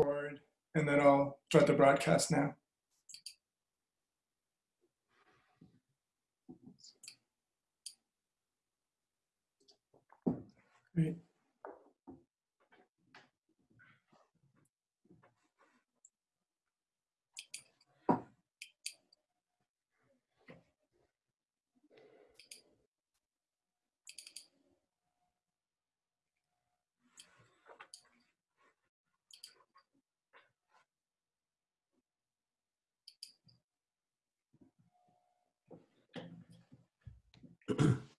record, and then I'll start the broadcast now. Great.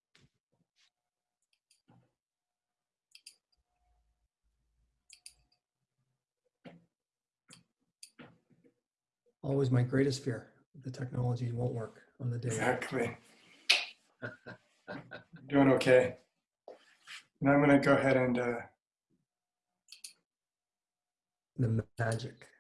Always my greatest fear. The technology won't work on the day. Exactly. Doing okay. And I'm going to go ahead and uh, The magic.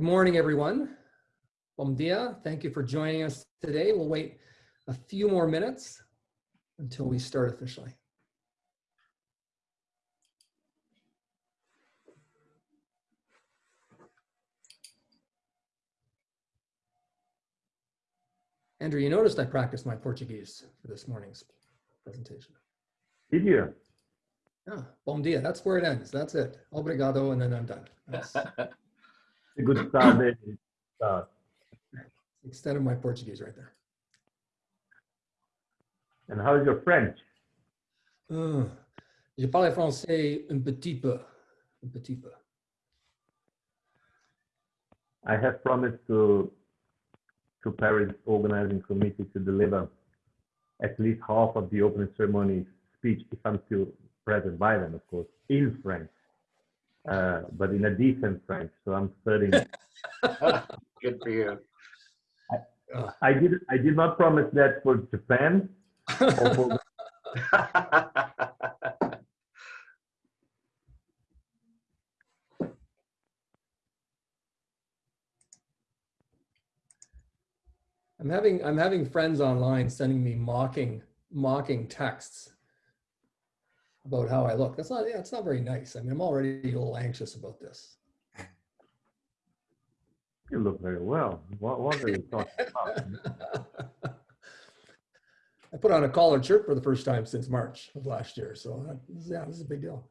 Good morning, everyone. Bom dia. Thank you for joining us today. We'll wait a few more minutes until we start officially. Andrew, you noticed I practiced my Portuguese for this morning's presentation. Did you? Yeah, bom dia. That's where it ends. That's it. Obrigado, and then I'm done. A good start there. Start. extent of my Portuguese right there. And how is your French? Ah, je parle français un petit peu. Un petit peu. I have promised to to Paris organizing committee to deliver at least half of the opening ceremony speech, if I'm still present by then, of course, in French, uh, but in a decent French. So I'm studying. Good for you. I did I did not promise that for Japan for I'm having I'm having friends online sending me mocking mocking texts about how I look. That's not yeah, it's not very nice. I mean, I'm already a little anxious about this. you look very well. What, what are you talking about? I put on a collared shirt for the first time since March of last year, so that, yeah, this is a big deal.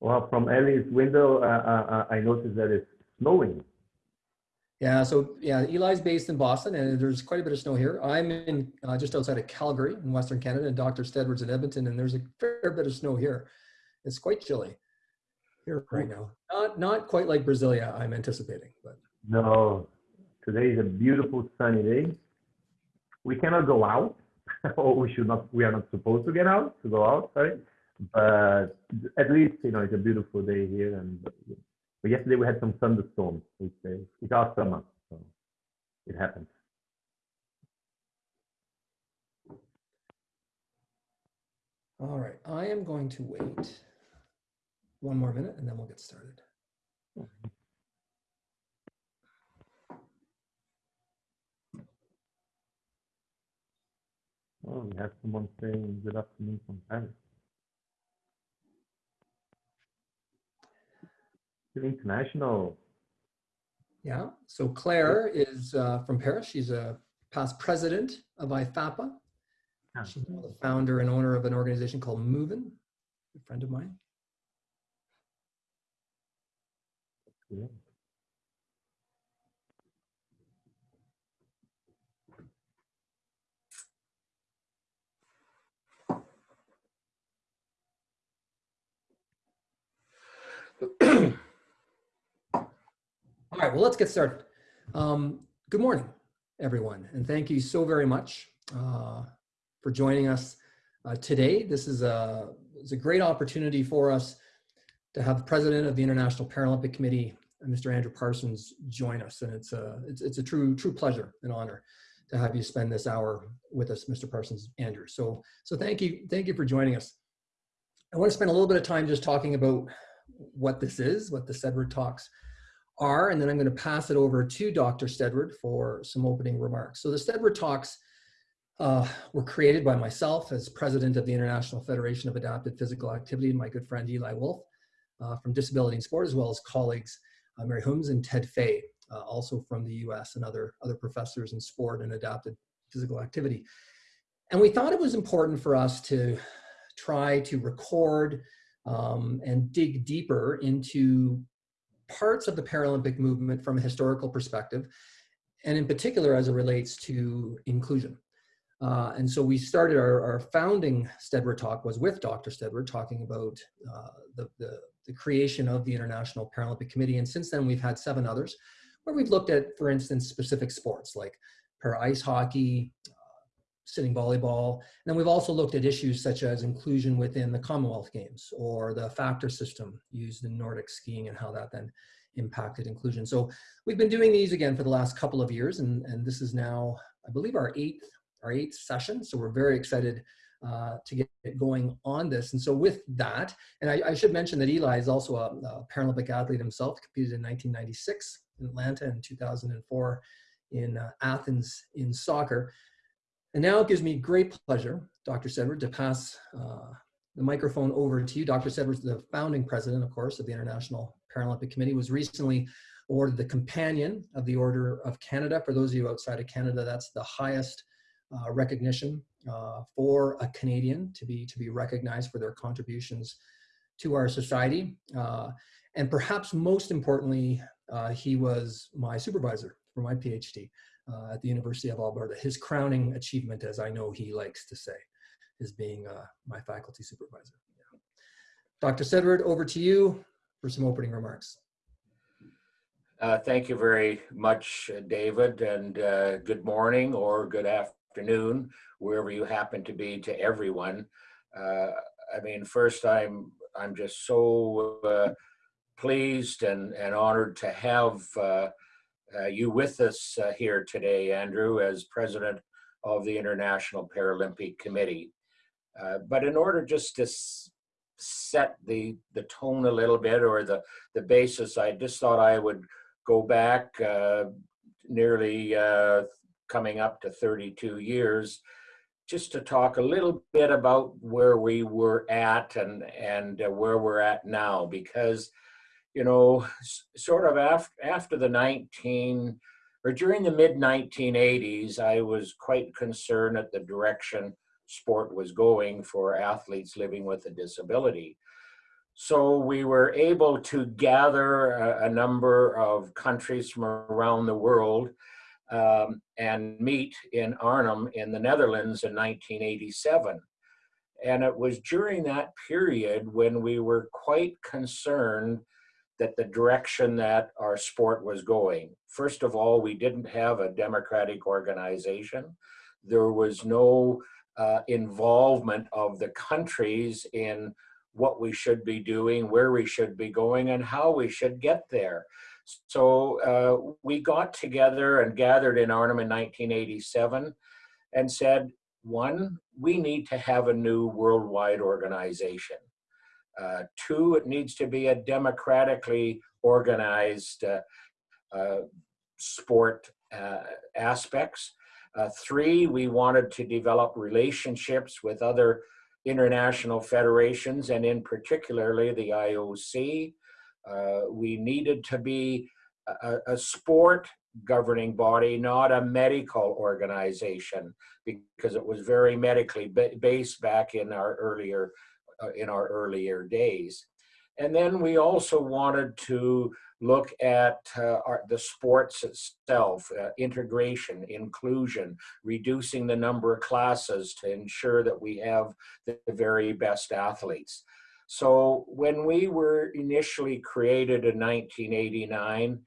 Well, from Ellie's window, uh, uh, I noticed that it's snowing. Yeah, so yeah, Eli's based in Boston, and there's quite a bit of snow here. I'm in uh, just outside of Calgary in Western Canada, and Dr. Steadward's in Edmonton, and there's a fair bit of snow here. It's quite chilly here right now. Not not quite like Brasilia, I'm anticipating, but No, today is a beautiful sunny day. We cannot go out, or we should not. We are not supposed to get out to go out. Sorry, but at least you know it's a beautiful day here. And but yesterday we had some thunderstorms. It's, uh, it's our summer, so it happens. all right. I am going to wait one more minute, and then we'll get started. Oh, we have someone saying good afternoon from Paris. International. Yeah. So Claire is uh, from Paris. She's a past president of IFAPA. Ah. She's the founder and owner of an organization called Movin, a friend of mine. Yeah. All right, well, let's get started. Um, good morning, everyone, and thank you so very much uh, for joining us uh, today. This is a, it's a great opportunity for us to have the president of the International Paralympic Committee, Mr. Andrew Parsons, join us, and it's a it's, it's a true true pleasure and honor to have you spend this hour with us, Mr. Parsons, Andrew. So so thank you thank you for joining us. I want to spend a little bit of time just talking about what this is, what the Steadward Talks are, and then I'm going to pass it over to Dr. Steadward for some opening remarks. So the Steadward Talks uh, were created by myself as president of the International Federation of Adapted Physical Activity and my good friend Eli Wolff uh, from Disability and Sport, as well as colleagues uh, Mary Holmes and Ted Fay, uh, also from the US and other, other professors in sport and adapted physical activity. And we thought it was important for us to try to record um, and dig deeper into parts of the Paralympic movement from a historical perspective, and in particular as it relates to inclusion. Uh, and so we started our, our founding Steadward talk was with Dr. Steadward talking about uh, the, the, the, creation of the International Paralympic Committee. And since then we've had seven others where we've looked at, for instance, specific sports like para ice hockey, sitting volleyball. And then we've also looked at issues such as inclusion within the Commonwealth Games or the factor system used in Nordic skiing and how that then impacted inclusion. So we've been doing these again for the last couple of years and, and this is now, I believe our eighth our eighth session. So we're very excited uh, to get going on this. And so with that, and I, I should mention that Eli is also a, a, Paralympic athlete himself, competed in 1996 in Atlanta and 2004 in uh, Athens in soccer. And now it gives me great pleasure, Dr. Steadward, to pass uh, the microphone over to you. Dr. Steadward, the founding president, of course, of the International Paralympic Committee, was recently awarded the Companion of the Order of Canada. For those of you outside of Canada, that's the highest uh, recognition uh, for a Canadian to be to be recognized for their contributions to our society. Uh, and perhaps most importantly, uh, he was my supervisor for my PhD uh, at the University of Alberta. His crowning achievement, as I know he likes to say, is being uh, my faculty supervisor. Yeah. Dr. Steadward, over to you for some opening remarks. Uh, thank you very much, David, and uh, good morning or good afternoon wherever you happen to be, to everyone. Uh, I mean, first, I'm I'm just so uh, pleased and, and honored to have uh, uh you with us uh, here today, Andrew, as president of the International Paralympic Committee. Uh, but in order just to set the the tone a little bit or the the basis, I just thought I would go back nearly coming up to 32 years, just to talk a little bit about where we were at and and uh, where we're at now, because you know, sort of after after the 19 or during the mid 1980s, I was quite concerned at the direction sport was going for athletes living with a disability. So we were able to gather a, a number of countries from around the world um, and meet in Arnhem in the Netherlands in 1987. And it was during that period when we were quite concerned that the direction that our sport was going. First of all, we didn't have a democratic organization. There was no uh, involvement of the countries in what we should be doing, where we should be going, and how we should get there. So uh, we got together and gathered in Arnhem in 1987 and said, one, we need to have a new worldwide organization. Uh, two, it needs to be a democratically organized uh, uh sport uh, aspects. Uh, three, we wanted to develop relationships with other international federations and in particularly the IOC, we needed to be a, a, sport governing body, not a medical organization, because it was very medically based back in our earlier uh, in our earlier days. And then we also wanted to look at uh, our, the sports itself, uh, integration, inclusion, reducing the number of classes to ensure that we have the very best athletes. So when we were initially created in 1989,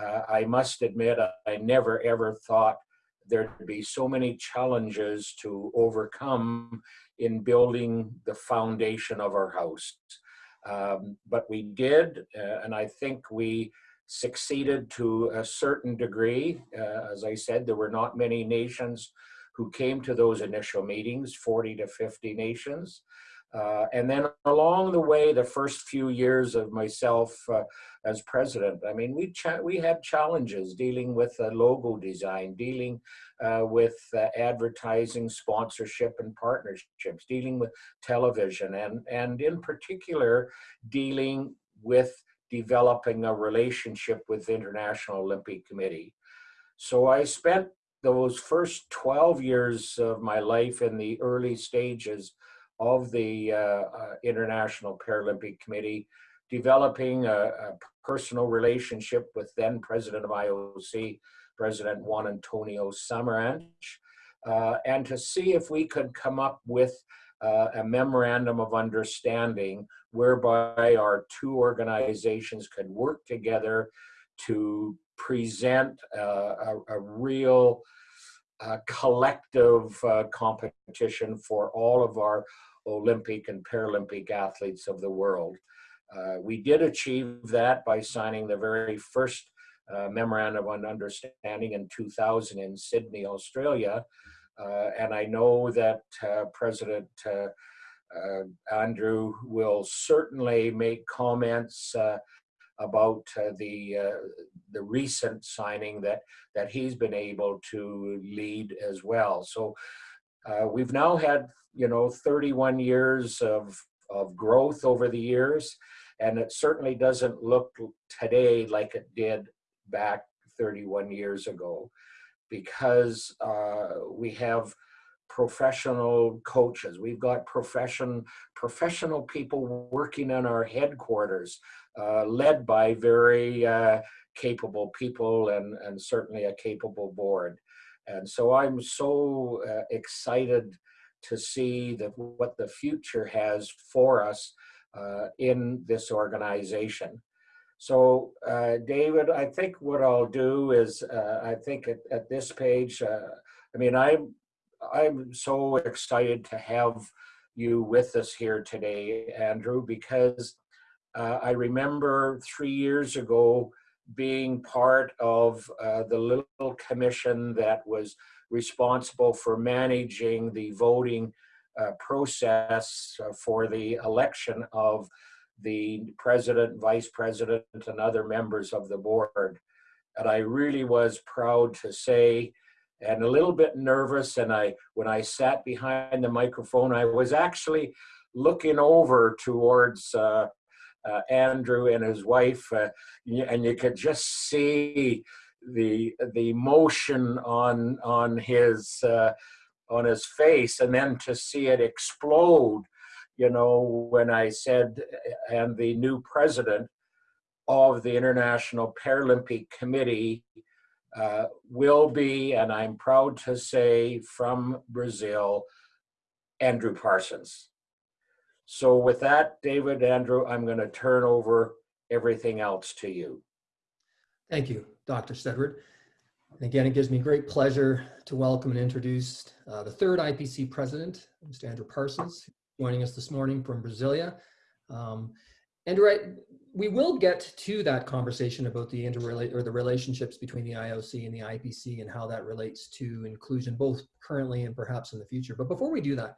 uh, I must admit, I never ever thought there'd be so many challenges to overcome in building the foundation of our house. Um, but we did, uh, and I think we succeeded to a certain degree. Uh, as I said, there were not many nations who came to those initial meetings, 40 to 50 nations. Uh, and then along the way, the first few years of myself uh, as president, I mean, we we had challenges dealing with uh, logo design, dealing uh, with uh, advertising, sponsorship, and partnerships, dealing with television, and and in particular, dealing with developing a relationship with the International Olympic Committee. So I spent those first 12 years of my life in the early stages of the uh, uh, International Paralympic Committee, developing a, a, personal relationship with then President of IOC, President Juan Antonio Samaranch, uh, and to see if we could come up with uh, a memorandum of understanding whereby our two organizations could work together to present uh, a, a, real uh, collective uh, competition for all of our Olympic and Paralympic athletes of the world. Uh, we did achieve that by signing the very first uh, memorandum of understanding in 2000 in Sydney, Australia. Uh, and I know that uh, President Andrew will certainly make comments about the the recent signing that that he's been able to lead as well. So uh, we've now had, you know, 31 years of, of growth over the years, and it certainly doesn't look today like it did back 31 years ago because uh, we have professional coaches. We've got profession, professional people working in our headquarters, uh, led by very uh, capable people and, and certainly a capable board. And so I'm so uh, excited to see that what the future has for us uh, in this organization. So uh, David, I think what I'll do is, uh, I think at, at this page, uh, I mean, I'm, I'm so excited to have you with us here today, Andrew, because uh, I remember three years ago, being part of uh, the little commission that was responsible for managing the voting uh, process uh, for the election of the president, vice president, and other members of the board. And I really was proud to say, and a little bit nervous, and I, when I sat behind the microphone, I was actually looking over towards uh, uh, Andrew and his wife, uh, and you could just see the the emotion on on his uh, on his face, and then to see it explode, you know, when I said, and the new president of the International Paralympic Committee uh, will be, and I'm proud to say, from Brazil, Andrew Parsons. So with that, David, Andrew, I'm going to turn over everything else to you. Thank you, Dr. Steadward. And again, it gives me great pleasure to welcome and introduce uh, the third IPC president, Mr. Andrew Parsons, joining us this morning from Brasilia. Um, Andrew, I, we will get to that conversation about the interrelate or the relationships between the IOC and the IPC and how that relates to inclusion, both currently and perhaps in the future. But before we do that,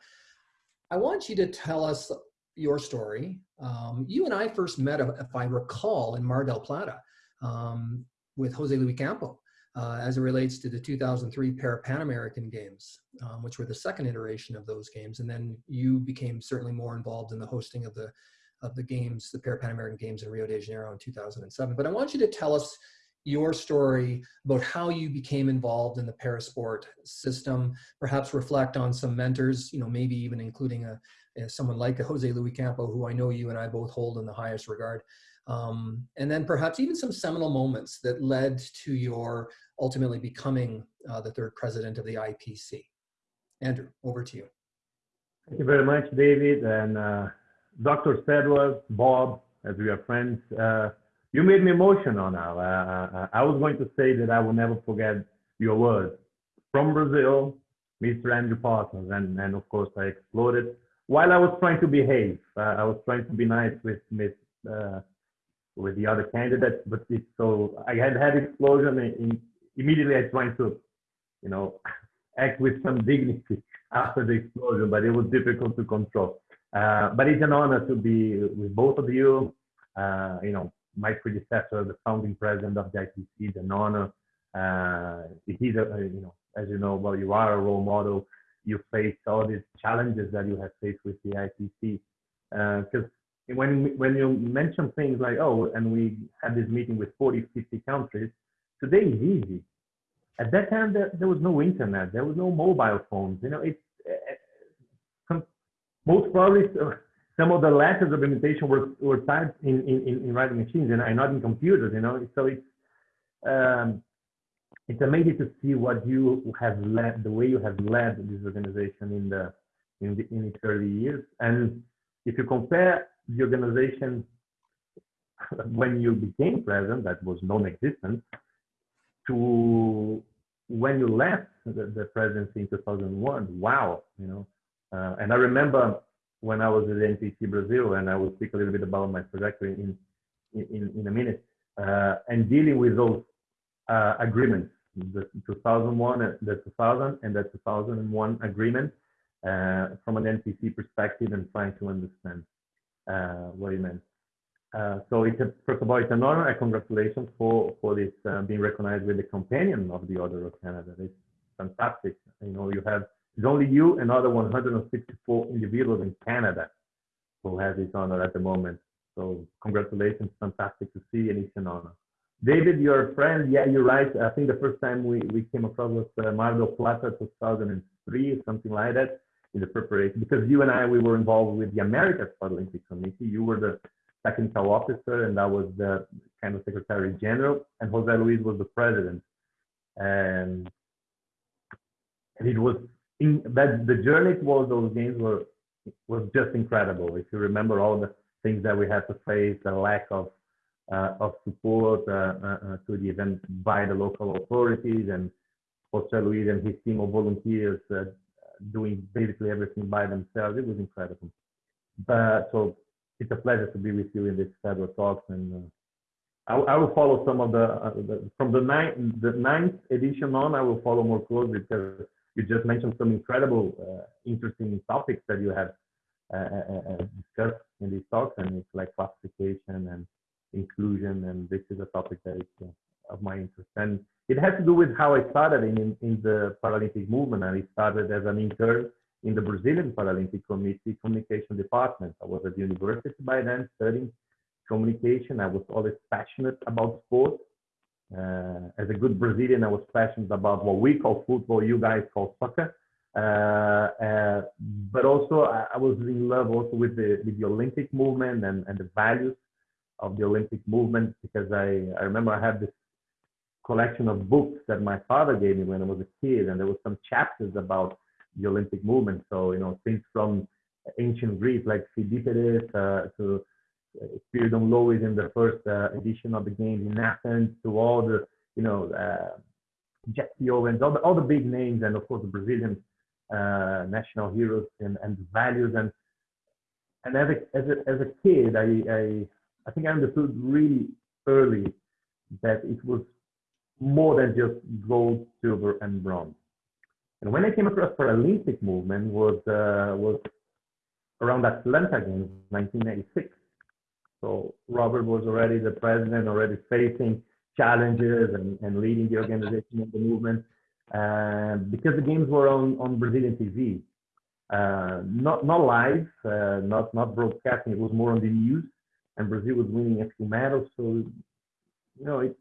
I want you to tell us your story. Um, you and I first met, if I recall, in Mar del Plata um, with Jose Luis Campo. Uh, as it relates to the 2003 Para Pan American Games, um, which were the second iteration of those games, and then you became certainly more involved in the hosting of the of the games, the Para Pan American Games in Rio de Janeiro in 2007. But I want you to tell us your story about how you became involved in the parasport system, perhaps reflect on some mentors, you know, maybe even including a, a someone like a Jose Luis Campo, who I know you and I both hold in the highest regard. Um, and then perhaps even some seminal moments that led to your ultimately becoming uh, the third president of the IPC. Andrew, over to you. Thank you very much, David. And uh, Dr. Steadward, Bob, as we are friends, uh, you made me emotional now. Uh, I was going to say that I will never forget your words from Brazil, Mr. Andrew Parsons, and, and of course I exploded while I was trying to behave. Uh, I was trying to be nice with Miss uh, with the other candidates, but it's so I had had explosion in, immediately. I tried to, you know, act with some dignity after the explosion, but it was difficult to control. Uh, but it's an honor to be with both of you. Uh, you know, my predecessor, the founding president of the IPC, it's an honor. Uh, he's a, you know, as you know, well, you are a role model. You face all these challenges that you have faced with the IPC. Because uh, when when you mention things like, oh, and we had this meeting with 40, 50 countries, today is easy. At that time, there, there was no internet, there was no mobile phones. You know, it's uh, most probably some of the letters of invitation were, were typed in, in, in writing machines and not in computers, you know. So it's um, it's amazing to see what you have led, the way you have led this organization in the in, the, in its early years. And if you compare the organization when you became president, that was non-existent, to when you left the, the presidency in 2001. Wow, you know. Uh, and I remember when I was at NPC Brazil, and I will speak a little bit about my trajectory in in, in a minute, uh, and dealing with those uh, agreements the 2001, uh, the 2000 and the 2001 agreement uh, from an NPC perspective and trying to understand uh, what it meant. Uh, so it's a, first of all, it's an honor and congratulations for, for this being recognized with the companion of the Order of Canada. It's fantastic. You know, you have, it's only you and other 164 individuals in Canada who have this honor at the moment. So congratulations, fantastic to see and it's an honor. David, your friend, yeah, you're right. I think the first time we, we came across was uh, Mar del Plata 2003, something like that, in the preparation. Because you and I, we were involved with the Americas Paralympic Committee. You were the technical officer, and I was the kind of secretary general, and Jose Luis was the president. And, and it was in that the journey towards those games were was just incredible. If you remember all the things that we had to face, the lack of uh, of support uh, uh, to the event by the local authorities and Jose Luis and his team of volunteers doing basically everything by themselves. It was incredible. But so it's a pleasure to be with you in this federal talks and I, I, will follow some of the, uh, the, from the ninth the ninth edition on. I will follow more closely because you just mentioned some incredible, uh, interesting topics that you have uh, discussed in these talks, and it's like classification and inclusion, and this is a topic that is uh, of my interest. And it has to do with how I started in, in the Paralympic movement. And I started as an intern in the Brazilian Paralympic Committee Communication Department. I was at the university by then studying communication. I was always passionate about sport. Uh, as a good Brazilian, I was passionate about what we call football, you guys call soccer. Uh, uh, but also, I, I, was in love also with the, with the Olympic movement and, and the values of the Olympic movement because I, I remember I had this collection of books that my father gave me when I was a kid, and there were some chapters about the Olympic movement. So, you know, things from ancient Greece like Pheidippides uh, to uh, Spyridon Louis in the first uh, edition of the games in Athens to all the, you know, uh, Jesse Owens, all the, all the big names, and of course the Brazilian uh, national heroes and, and values. And and as a, as a, as a kid, I, I I think I understood really early that it was more than just gold, silver, and bronze. And when I came across Paralympic movement was uh, was around Atlanta Games, 1986. So Robert was already the president, already facing challenges and, and leading the organization of the movement. Uh, because the games were on, on Brazilian TV, uh, not not live, uh, not not broadcasting. It was more on the news, and Brazil was winning a few medals. So, you know, it,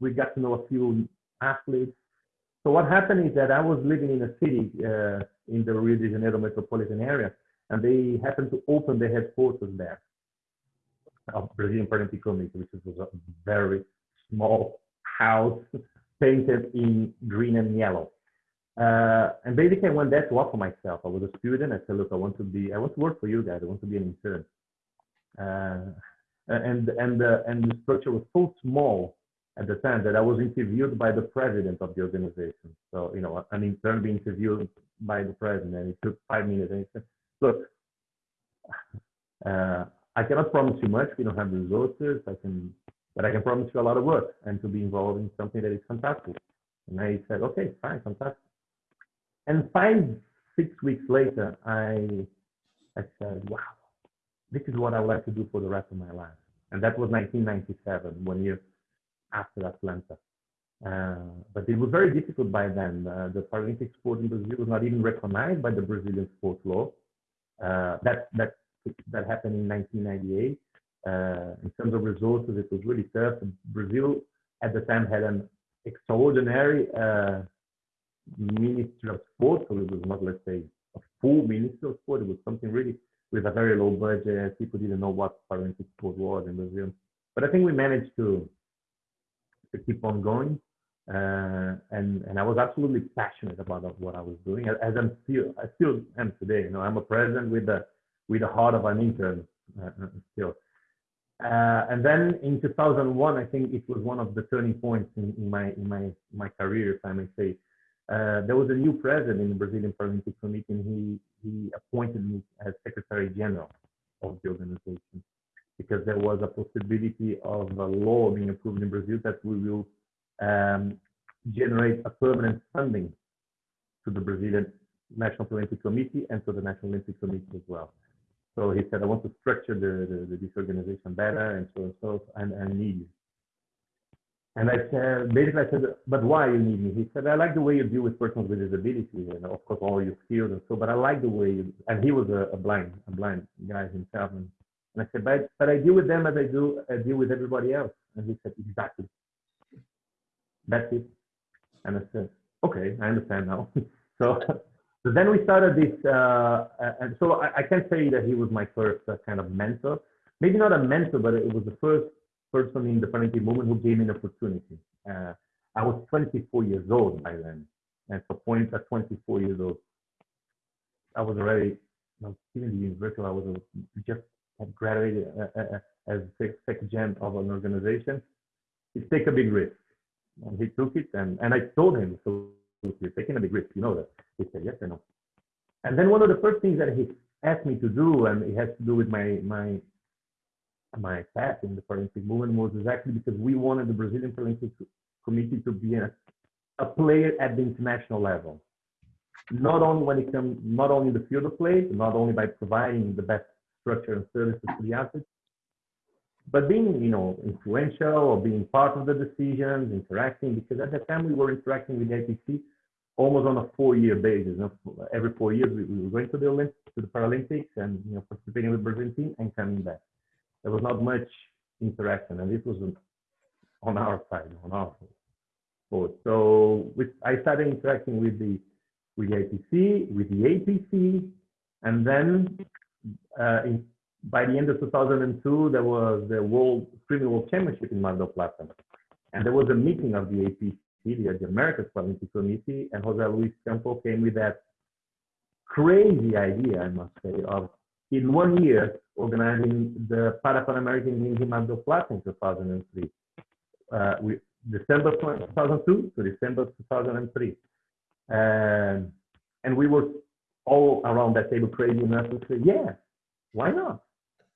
we got to know a few athletes. So what happened is that I was living in a city uh, in the Rio de Janeiro metropolitan area, and they happened to open the headquarters there of Brazilian Paralympic Committee, which was a very small house painted in green and yellow. Uh, and basically, I went there to offer myself. I was a student. I said, "Look, I want to be. I want to work for you guys. I want to be an intern." Uh, Uh, and and the and the structure was so small at the time that I was interviewed by the president of the organization. So you know, an intern being interviewed by the president. And it took five minutes, and he said, "Look, uh, I cannot promise you much. We don't have the resources. I can, but I can promise you a lot of work and to be involved in something that is fantastic." And I said, "Okay, fine, fantastic." And five, six weeks later, I I said, "Wow, this is what I would like to do for the rest of my life." And that was 1997, one year after Atlanta. Uh, but it was very difficult by then. Uh, the Paralympic sport in Brazil was not even recognized by the Brazilian sports law. Uh, that that that happened in 1998. Uh, in terms of resources, it was really tough. Brazil at the time had an extraordinary uh, ministry of sport, so it was not, let's say, a full ministry of sport. It was something really with a very low budget. People didn't know what Paralympic sport was in Brazil. But I think we managed to to keep on going. Uh, and and I was absolutely passionate about what I was doing, as I'm still I still am today. You know, I'm a president with the with the heart of an intern uh, still. Uh, and then in 2001, I think it was one of the turning points in, in my in my my career, if I may say. Uh, there was a new president in the Brazilian Paralympic Committee, and he he appointed me as Secretary General of the organization because there was a possibility of a law being approved in Brazil that we will um, generate a permanent funding to the Brazilian National Olympic Committee and to the National Olympic Committee as well. So he said, I want to structure the, the, the this organization better and so on and so, and I need you. And I said, basically, I said, but why you need me? He said, I like the way you deal with persons with disability, and of course, all your skills and so. But I like the way, you, and he was a, a blind, a blind guy himself, and and I said, but, but I deal with them as I do, I deal with everybody else. And he said, exactly. That's it. And I said, okay, I understand now. so, so then we started this, uh, and so I, I can say that he was my first uh, kind of mentor. Maybe not a mentor, but it was the first person in the Paralympic movement who gave me an opportunity. Uh, I was 24 years old by then. And so point at 24 years old, I was already, I was in the university, I was just graduated uh, uh, as second gen of an organization, he take a big risk. And he took it, and, and I told him, so you're taking a risk, you know that. He said, yes or no. And then one of the first things that he asked me to do, and it has to do with my my my path in the Paralympic movement, was exactly because we wanted the Brazilian Paralympic Committee to be a, a player at the international level. Not only when it comes, not only in the field of play, not only by providing the best structure and services to the athletes, but being, you know, influential or being part of the decisions, interacting, because at the time we were interacting with the IPC almost on a four-year basis. You know, every four years we, we, were going to the Olympics, to the Paralympics, and you know, participating with the Brazilian team and coming back. There was not much interaction, and this was on our side, on our board. So with, I started interacting with the with the IPC, with the APC, and then uh, in, by the end of 2002, there was the World Streaming World Championship in Mar del. And there was a meeting of the APC, the, the America's Paralympic Committee, and Jose Luis Campo came with that crazy idea, I must say, of in one year organizing the Pan American Games in Mar del in 2003. Uh, we, December 2002 to December 2003. And, and we were all around that table crazy enough to say, yeah, why not?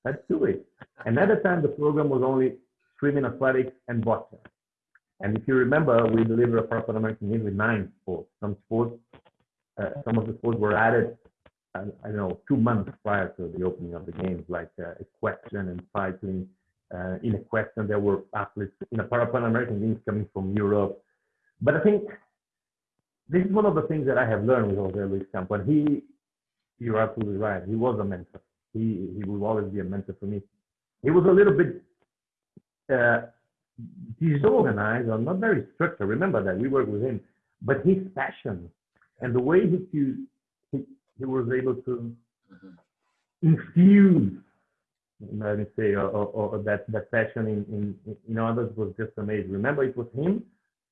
Let's do it. And at the time, the program was only swimming, athletics, and boxing. And if you remember, we delivered a Pan American Games with nine sports. Some sports, uh, some of the sports were added, uh, I don't know, two months prior to the opening of the games, like uh, equestrian and cycling. Uh, in equestrian, there were athletes in a Pan American Games coming from Europe. But I think this is one of the things that I have learned with Jose Luis Campo. And he, you're absolutely right. He was a mentor. He he will always be a mentor for me. He was a little bit uh, disorganized or not very structured. Remember that we worked with him, but his passion and the way he he, he was able to mm-hmm. infuse let me say, or, or, or, that, that passion in, in, in others was just amazing. Remember, it was him,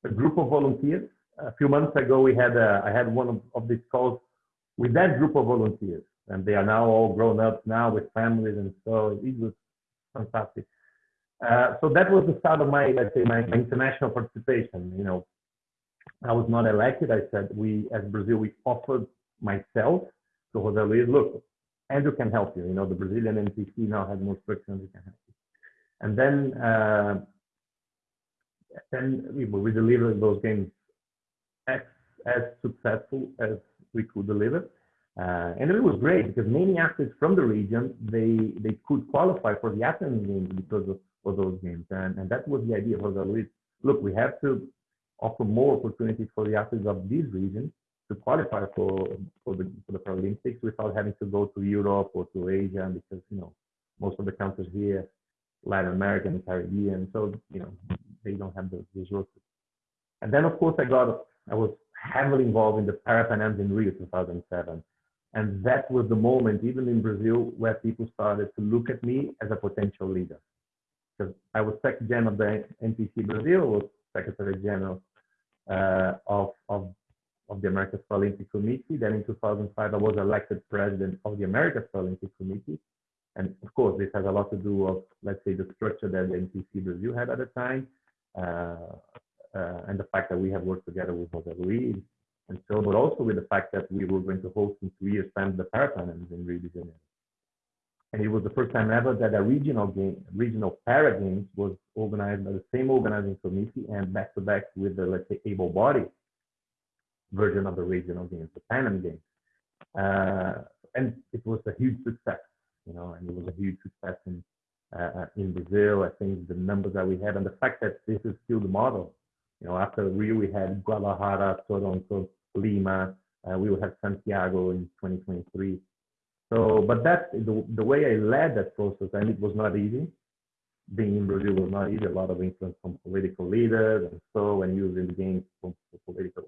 a group of volunteers. A few months ago, we had a, I had one of, of these calls with that group of volunteers and they are now all grown up now with families, and so it was fantastic. Uh, so that was the start of my, let's say, my, international participation. You know, I was not elected. I said we, as Brazil, we offered myself to Jose Luis, look, Andrew can help you. You know, the Brazilian NPC now has more structure and we can help you. And then, uh, then we, we delivered those games as, as successful as we could deliver. Uh, and it was great because many athletes from the region, they, they could qualify for the Athens Games because of, of those games. And, and that was the idea for the Luis. Look, we have to offer more opportunities for the athletes of these regions to qualify for, for, the, for the Paralympics without having to go to Europe or to Asia because, you know, most of the countries here, Latin America and Caribbean, so, you know, they don't have the resources. And then, of course, I got, I was heavily involved in the Parapan in Rio 2007. And that was the moment, even in Brazil, where people started to look at me as a potential leader. Because I was Secretary General of the NPC Brazil, was Secretary General uh, of, of, of the Americas Paralympic Committee. Then in 2005, I was elected president of the Americas Paralympic Committee. And of course, this has a lot to do with, let's say, the structure that the NPC Brazil had at the time, uh, uh, and the fact that we have worked together with Jose Luis, and so, but also with the fact that we were going to host in two years' time the Parapanams in Rio de Janeiro. And it was the first time ever that a regional game, regional para games was organized by the same organizing committee and back to back with the, let's say, able-bodied version of the regional games, the Pan Am Games. Uh, and it was a huge success, you know, and it was a huge success in, uh, in Brazil. I think the numbers that we had and the fact that this is still the model. You know, after Rio, we had Guadalajara, so on, Toronto, Lima. Uh, we will have Santiago in 2023. So, but that the, the way I led that process, and it was not easy. Being in Brazil was not easy. A lot of influence from political leaders, and so and using the games for political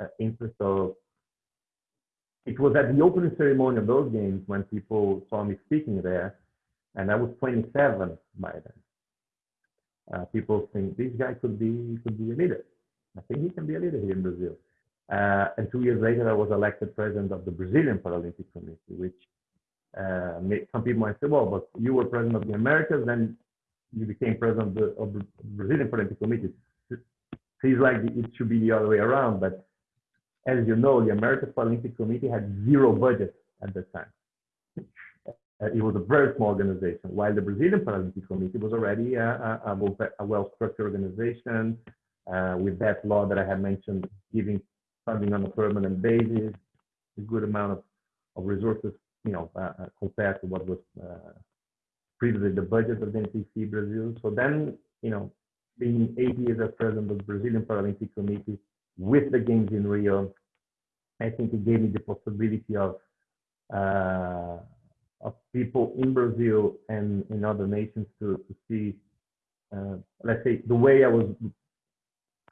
uh, interest. So, it was at the opening ceremony of those games when people saw me speaking there, and I was 27 by then. Uh, people think this guy could be could be a leader. I think he can be a leader here in Brazil. Uh, and two years later, I was elected president of the Brazilian Paralympic Committee, which uh, some people might say, well, but you were president of the Americas, then you became president of the, of the Brazilian Paralympic Committee. Seems like it should be the other way around, but as you know, the Americas Paralympic Committee had zero budget at that time. Uh, it was a very small organization, while the Brazilian Paralympic Committee was already a, a, a well-structured organization uh, with that law that I had mentioned, giving funding on a permanent basis, a good amount of, of resources, you know, uh, uh compared to what was uh, previously the budget of the NPC Brazil. So then, you know, being eight years as president of the Brazilian Paralympic Committee with the games in Rio, I think it gave me the possibility of uh, of people in Brazil and in other nations to, to see, uh, let's say, the way I was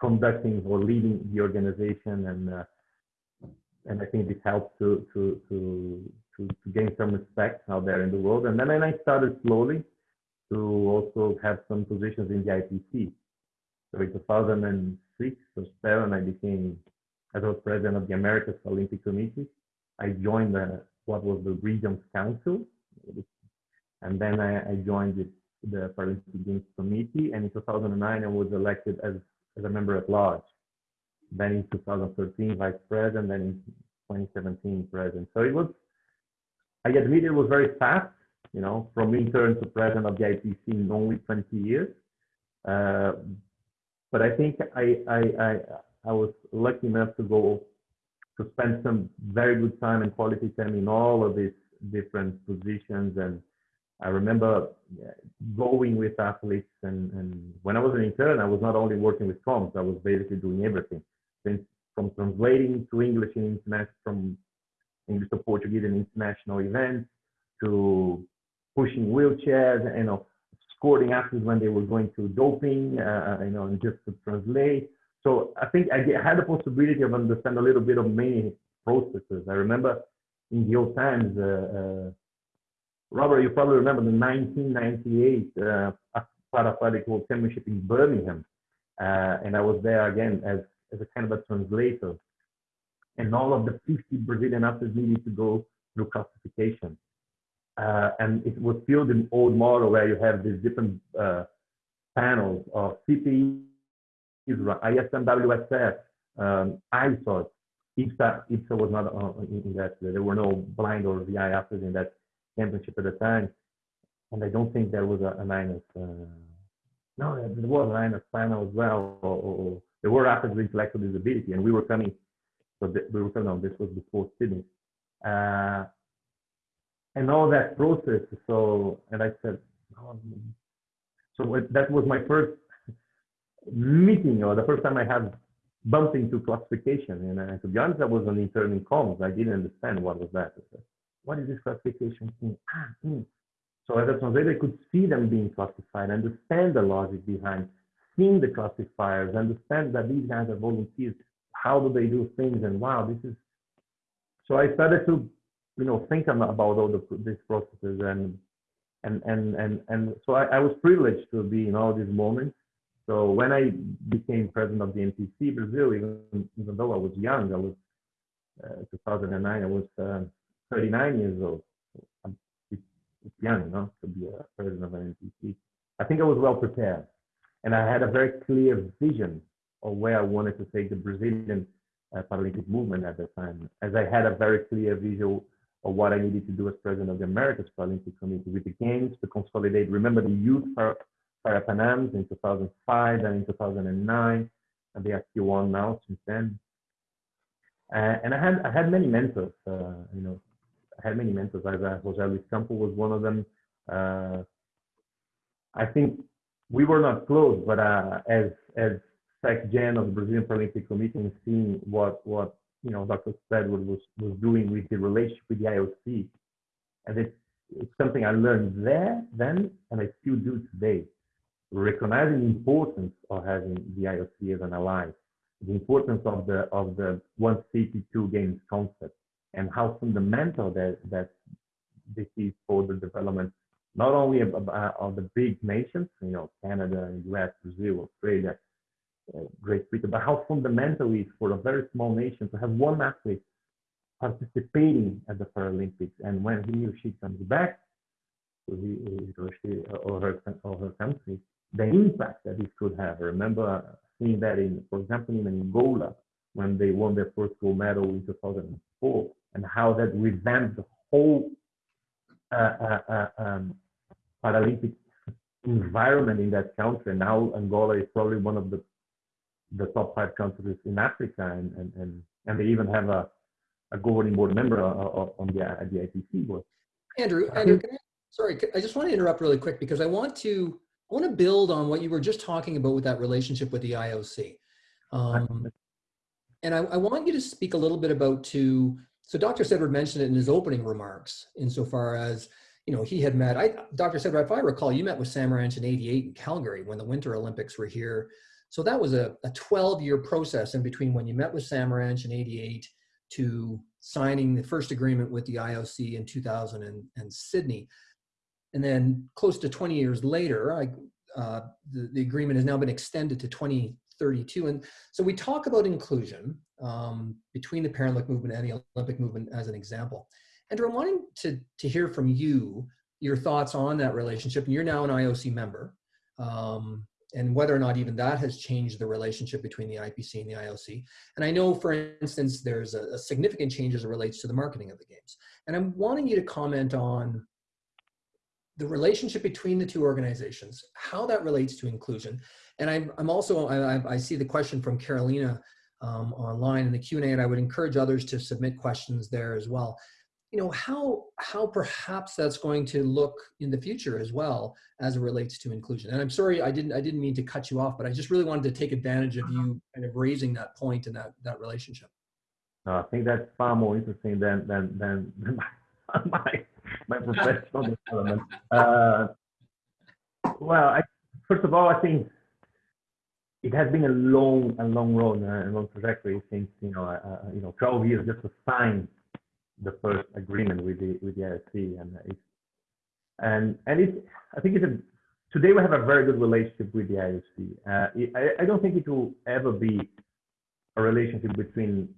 conducting or leading the organization, and uh, and I think this helped to to to to, to gain some respect out there in the world. And then I started slowly to also have some positions in the IPC. So in 2006 or seven, I became as I was president of the Americas Olympic Committee. I joined the, what was the Regions Council, and then I, I joined the, the Paralympic Games Committee. And in 2009, I was elected as as a member at large. Then in 2013, vice president, then in 2017, president. So it was, I admit it was very fast, you know, from intern to president of the IPC in only 20 years. Uh, but I think I, I, I, I was lucky enough to go to spend some very good time and quality time in all of these different positions and I remember going with athletes, and, and when I was an intern, I was not only working with comms, I was basically doing everything, Since, from translating to English in international, from English to Portuguese in international events, to pushing wheelchairs, and you know, escorting athletes when they were going to doping, uh, you know, and just to translate. So I think I had the possibility of understand a little bit of many processes. I remember in the old times. Uh, uh, Robert, you probably remember the 1998 uh, World Championship in Birmingham. Uh, and I was there again as, as a kind of a translator. And all of the 50 Brazilian athletes needed to go through classification. Uh, and it was still the old model where you have these different uh, panels of CPE, ISMWSF, um, ISOD. IBSA, IBSA was not uh, in, in that. There were no blind or VI athletes in that championship at the time. And I don't think there was a, a minus. Uh, no, there was a minus final as well. Or, or, there were athletes with intellectual disability, and we were coming. So th- we were coming on. This was before Sydney. Uh, and all that process. So, and I said, oh, so that was my first meeting, or the first time I had bumped into classification. And to be honest, I was an intern in comms. I didn't understand what was that. What is this classification thing? Ah. So as a translator, I could see them being classified, understand the logic behind, seeing the classifiers, understand that these guys are volunteers. How do they do things? And wow, this is. So I started to you know think about all the, these processes and and and and and so I, I, was privileged to be in all these moments. So when I became president of the NPC Brazil, even, even though I was young, I was uh, 2009, I was uh, 39 years old. it's, it's young, you know, to be a president of an NPC. I think I was well prepared, and I had a very clear vision of where I wanted to take the Brazilian uh, Paralympic movement at the time, as I had a very clear visual of what I needed to do as president of the Americas Paralympic Committee with the games to consolidate. Remember the youth para, para in 2005 and in 2009, and they are still on now since then. Uh, and I had I had many mentors. Uh, you know, had many mentors. I, uh, Jose Luis Campo was one of them. Uh, I think we were not close, but uh, as as SecGen of the Brazilian Paralympic Committee and seeing what what you know, Dr. Steadward was, was doing with the relationship with the IOC. And it's, it's something I learned there then, and I still do today. Recognizing the importance of having the IOC as an ally, the importance of the of the one city, two games concept, and how fundamental that that this is for the development not only of, of, uh, of the big nations, you know, Canada, US, Brazil, Australia, uh, Great Britain, but how fundamental it is for a very small nation to have one athlete participating at the Paralympics. And when he or she comes back to his or, she, uh, or, her, or her country, the impact that it could have. I remember uh, seeing that in, for example, in Angola, when they won their first gold medal in 2004, and how that revamped the whole uh, uh, uh um, Paralympic environment in that country. Now Angola is probably one of the the top five countries in Africa, and and and, and they even have a, a governing board member on the the IPC board. Andrew, Andrew, I, sorry, I just want to interrupt really quick because I want to I want to build on what you were just talking about with that relationship with the IOC. Um, and I, I, want you to speak a little bit about to, so Dr. Steadward mentioned it in his opening remarks insofar as, you know, he had met, I, Dr. Steadward, if I recall, you met with Samaranch in 88 in Calgary when the Winter Olympics were here. So that was a, a 12 year process in between when you met with Samaranch in 88 to signing the first agreement with the IOC in 2000 and, and Sydney. And then close to 20 years later, I, uh, the, the agreement has now been extended to 2032. And so we talk about inclusion um, between the Paralympic movement and the Olympic movement as an example. Andrew, I'm wanting to, to hear from you your thoughts on that relationship. And you're now an IOC member. Um, and whether or not even that has changed the relationship between the IPC and the IOC. And I know, for instance, there's a, a, significant change as it relates to the marketing of the games. And I'm wanting you to comment on the relationship between the two organizations, how that relates to inclusion. And I'm, I'm also, I, I see the question from Carolina um, online in the Q&A, and I would encourage others to submit questions there as well. You know how how perhaps that's going to look in the future as well as it relates to inclusion. And i'm sorry i didn't i didn't mean to cut you off but i just really wanted to take advantage of you kind of raising that point and that that relationship. No, i think that's far more interesting than than than, my my professional development. Uh, well I, first of all i think it has been a long a long road uh, a long trajectory since you know uh, uh you know 12 years just to sign the first agreement with the with the IOC, and it's and and it's I think it's a today we have a very good relationship with the IOC. Uh, I, I don't think it will ever be a relationship between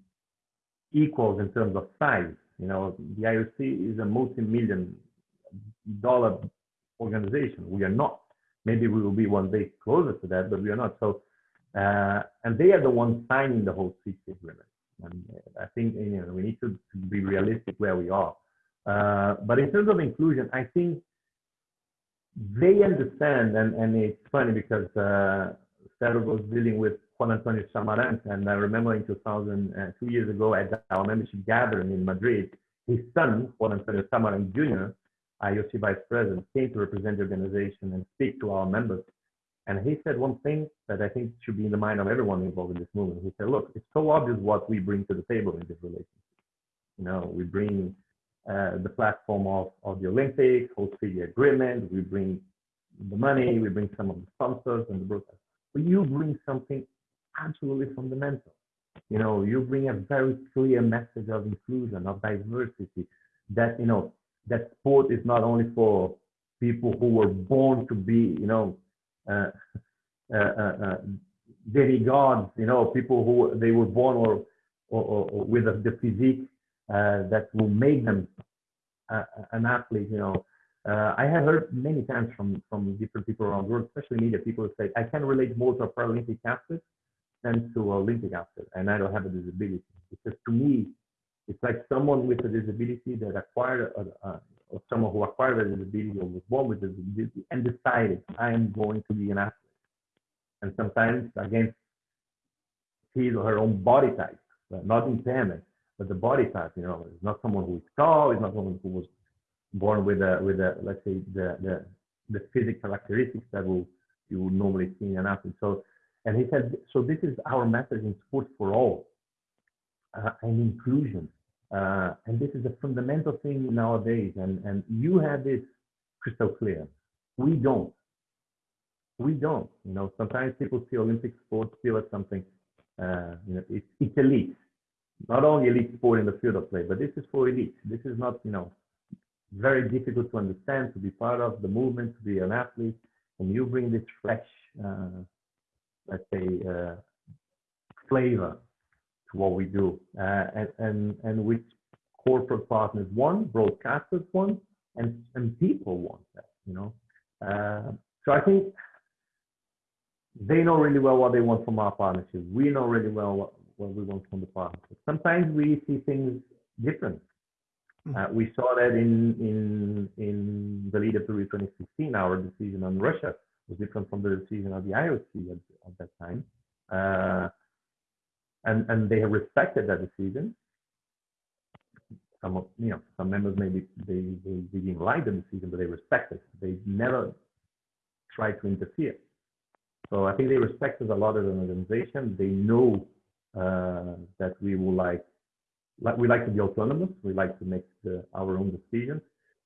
equals in terms of size. You know, the IOC is a multi-million dollar organization. We are not. maybe we will be one day closer to that, but we are not. So, uh, and they are the ones signing the host city agreement. And I think you know we need to, to be realistic where we are. Uh, but in terms of inclusion, I think they understand, and, and it's funny because uh, was dealing with Juan Antonio Samaranch, and I remember in 2000, uh, two years ago at our membership gathering in Madrid, his son, Juan Antonio Samaranch Jr., IOC vice president, came to represent the organization and speak to our members. And he said one thing that I think should be in the mind of everyone involved in this movement. He said, look, it's so obvious what we bring to the table in this relationship. You know, we bring uh, the platform of, of the Olympics, host the agreement, we bring the money, we bring some of the sponsors and the broadcast. But you bring something absolutely fundamental. You know, you bring a very clear message of inclusion, of diversity, that, you know, that sport is not only for people who were born to be, you know, Uh, uh, uh, demigods, you know, people who they were born or, or, or with the physique uh, that will make them uh, an athlete, you know. I have heard many times from, from different people around the world, especially media people say, I can relate more to a Paralympic athlete than to an Olympic athlete, and I don't have a disability. Because to me, it's like someone with a disability that acquired, a, a, someone who acquired a disability or was born with a disability and decided, I am going to be an athlete. And sometimes against his or her own body type, not impairment, but the body type, you know, it's not someone who is tall, it's not someone who was born with a, with a, let's say, the, the, the physical characteristics that will, you would normally see in an athlete. So, and he said, so this is our message in sport for all uh, and inclusion. Uh, and this is a fundamental thing nowadays. And, and you have this crystal clear. We don't. We don't. You know, sometimes people see Olympic sports still as something, uh, you know, it's, it's elite. Not only elite sport in the field of play, but this is for elite. This is not, you know, very difficult to understand, to be part of the movement, to be an athlete. And you bring this fresh, uh, let's say, uh, flavor to what we do. Uh, and, and, and with corporate partners want, broadcasters want, and, and people want that, you know. Uh, so I think they know really well what they want from our partnership. We know really well what, what we want from the partnership. Sometimes we see things different. Hmm. Uh, we saw that in, in, in the lead up to 2016, our decision on Russia was different from the decision of the IOC at, at that time. Uh, and and they have respected that decision. Some of, you know some members maybe they, they, they didn't like the decision, but they respect it. They never try to interfere. So I think they respect us a lot as an organization. They know uh, that we will like, like we like to be autonomous. We like to make the, our own decisions,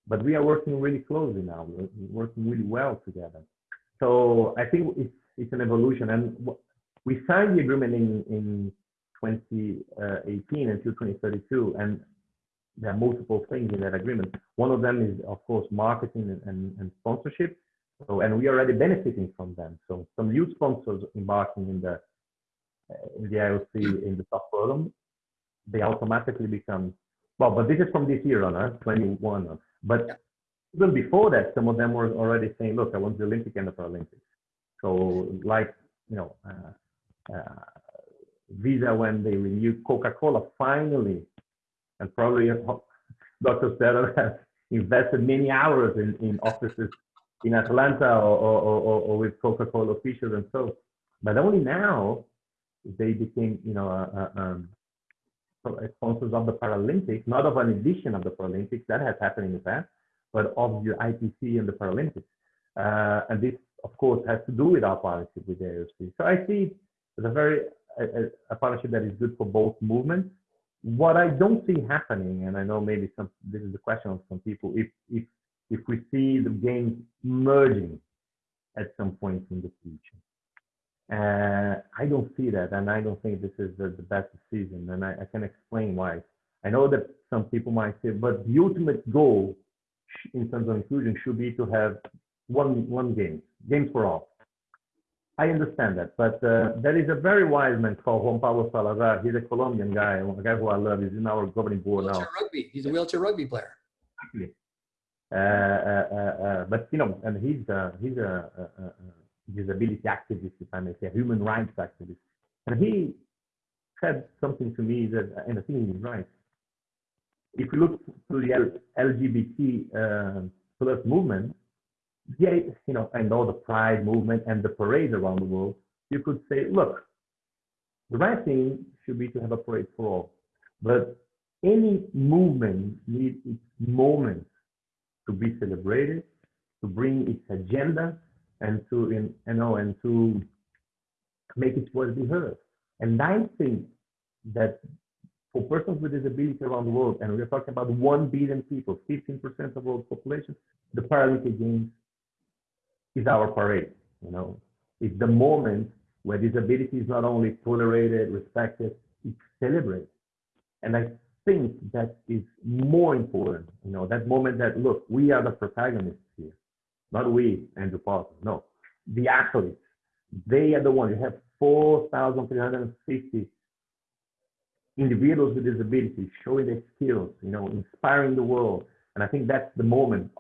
but we are working really closely now. We're working really well together. So I think it's it's an evolution, and we signed the agreement in in 2018 until 2032. And there are multiple things in that agreement. One of them is, of course, marketing and, and, and sponsorship. So, and we are already benefiting from them. So some new sponsors embarking in the in the IOC in the top program, they automatically become well. But this is from this year on, huh? 21. But yeah. even before that, some of them were already saying, "Look, I want the Olympic and the Paralympics." So, like you know, uh, uh, Visa when they renewed Coca-Cola finally, and probably Dr. Steadward has invested many hours in, in offices in Atlanta or, or, or, or with Coca-Cola officials and so. But only now they became, you know, uh, um, sponsors of the Paralympics, not of an edition of the Paralympics that has happened in the past, but of the IPC and the Paralympics. Uh, and this, of course, has to do with our partnership with the IOC. So I see as a very a, a partnership that is good for both movements. What I don't see happening, and I know maybe some this is the question of some people, if if if we see the games merging at some point in the future. Uh, I don't see that, and I don't think this is the, the best decision, and I, I, can explain why. I know that some people might say, but the ultimate goal in terms of inclusion should be to have one one game, games for all. I understand that, but uh, there is a very wise man called Juan Pablo Salazar. He's a Colombian guy, a guy who I love. He's in our governing board wheelchair now. Rugby. He's a wheelchair rugby player. Exactly. Uh, uh, uh, uh, but you know, and he's uh, he's a, a, a disability activist, if I may say, a human rights activist, and he said something to me that, and I think he's right. If you look to the L- LGBT uh, plus movement, yeah, you know, and all the pride movement and the parades around the world, you could say, look, the right thing should be to have a parade for all, but any movement needs its moment to be celebrated, to bring its agenda, and to in, you know and to make its voice be heard. And I think that for persons with disability around the world, and we're talking about 1 billion people, 15% of world population, the Paralympic Games is our parade. You know, it's the moment where disability is not only tolerated, respected, it's celebrated. And I think that is more important. You know, that moment that look, we are the protagonists here, not we, Andrew Parsons. No, the athletes. They are the ones. You have 4,350 individuals with disabilities showing their skills, you know, inspiring the world. And I think that's the moment,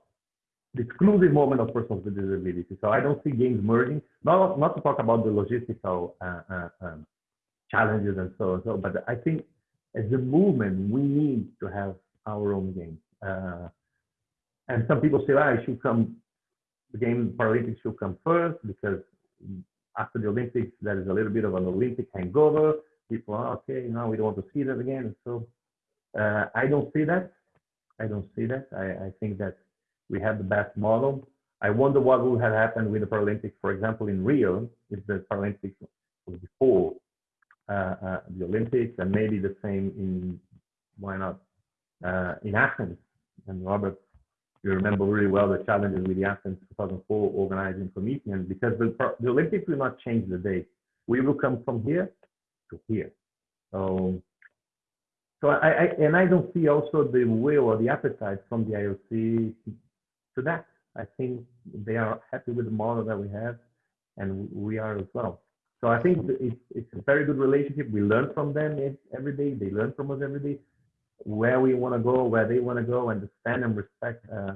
the exclusive moment of persons with disabilities. So I don't see games merging. Not not to talk about the logistical uh, uh, um, challenges and so on. So, but I think as a movement, we need to have our own games. Uh, and some people say, ah, should come, the game Paralympics should come first because after the Olympics, there is a little bit of an Olympic hangover. People are, okay, now we don't want to see that again. So uh, I don't see that. I don't see that. I, I think that we have the best model. I wonder what would have happened with the Paralympics, for example, in Rio, if the Paralympics was before uh, uh, the Olympics, and maybe the same in why not uh, in Athens. And Robert, you remember really well the challenges with the Athens 2004 organizing committee, and because the, the Olympics will not change the date. we will come from here to here. So, so I, I and I don't see also the will or the appetite from the IOC to that. I think they are happy with the model that we have, and we are as well. So I think it's, it's a very good relationship. We learn from them every day. They learn from us every day. Where we want to go, where they want to go, understand and respect uh,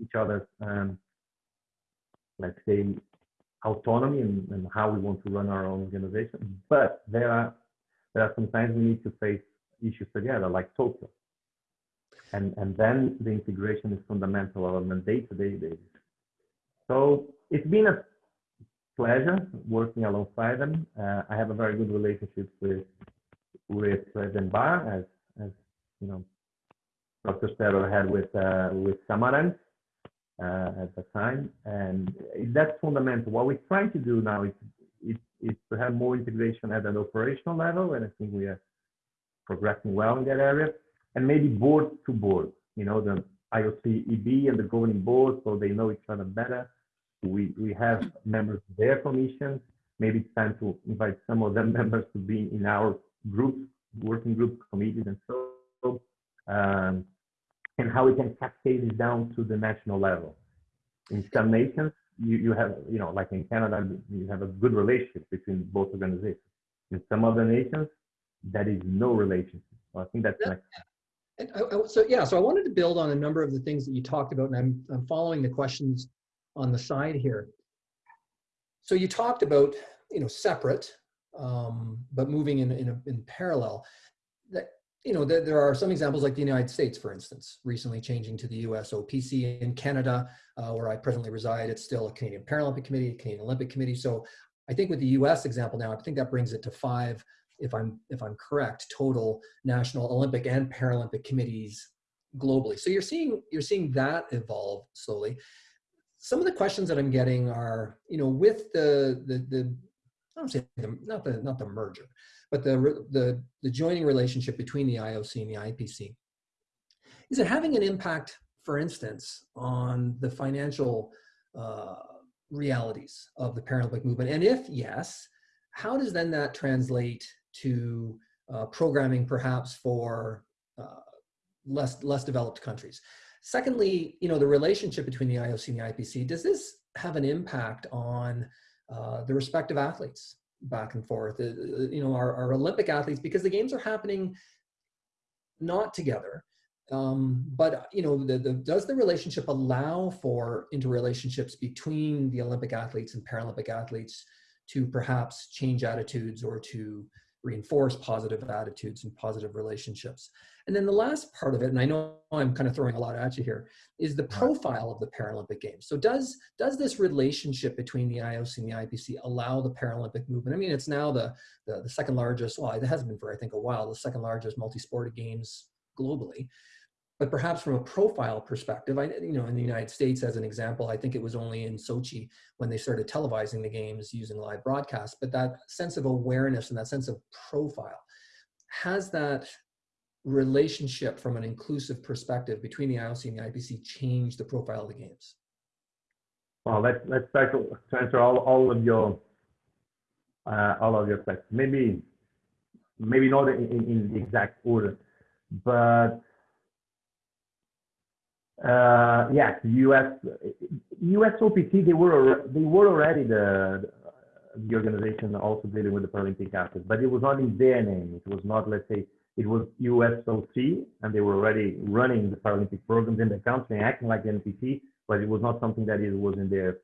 each other's, um, let's say, autonomy and, and, how we want to run our own organization. But there are there are sometimes we need to face issues together, like Tokyo. And and then the integration is fundamental on a day-to-day basis. So it's been a pleasure working alongside them. Uh, I have a very good relationship with with Bach, as as you know, Dr. Steadward had with uh, with Samaranch uh, at the time, and that's fundamental. What we're trying to do now is, is is to have more integration at an operational level, and I think we are progressing well in that area, and maybe board to board. You know, the IOC EB and the governing board, so they know each other better we, we have members of their commissions. Maybe it's time to invite some of them members to be in our groups, working group committees and so um, and how we can cascade this down to the national level. In some nations, you, you have, you know, like in Canada, you have a good relationship between both organizations. In some other nations, that is no relationship. So I think that's next. I, I, so yeah, so I wanted to build on a number of the things that you talked about, and I'm, I'm following the questions on the side here. So you talked about, you know, separate, um, but moving in, in, a, in parallel. That, you know, there, there, are some examples like the United States, for instance, recently changing to the US OPC in Canada, uh, where I presently reside, it's still a Canadian Paralympic Committee, Canadian Olympic Committee. So I think with the US example now, I think that brings it to five, if I'm, if I'm correct, total national Olympic and Paralympic committees globally. So you're seeing, you're seeing that evolve slowly some of the questions that I'm getting are, you know, with the the the I don't say the, not the not the merger, but the the the joining relationship between the IOC and the IPC. Is it having an impact, for instance, on the financial uh, realities of the Paralympic movement? And if yes, how does then that translate to uh, programming, perhaps for uh, less less developed countries? Secondly, you know, the relationship between the IOC and the IPC, does this have an impact on uh, the respective athletes back and forth? Uh, uh, you know, our, our Olympic athletes, because the games are happening not together. Um, but you know, the, the, does the relationship allow for interrelationships between the Olympic athletes and Paralympic athletes to perhaps change attitudes or to reinforce positive attitudes and positive relationships? And then the last part of it, and I know I'm kind of throwing a lot at you here, is the profile of the Paralympic Games. So does does this relationship between the IOC and the IPC allow the Paralympic movement? I mean, it's now the the, the second largest. Well, it has been for I think a while the second largest multi-sport games globally. But perhaps from a profile perspective, I you know in the United States as an example, I think it was only in Sochi when they started televising the games using live broadcast. But that sense of awareness and that sense of profile has that relationship from an inclusive perspective between the IOC and the IPC change the profile of the games? Well, let's let's start to, answer all, all of your uh, all of your questions. Maybe maybe not in, in the exact order, but Uh, yes, US US OPC they were they were already the the organization also dealing with the Paralympic athletes, but it was not in their name. It was not let's say it was USOC, and they were already running the Paralympic programs in the country, acting like the NPC, but it was not something that it was in their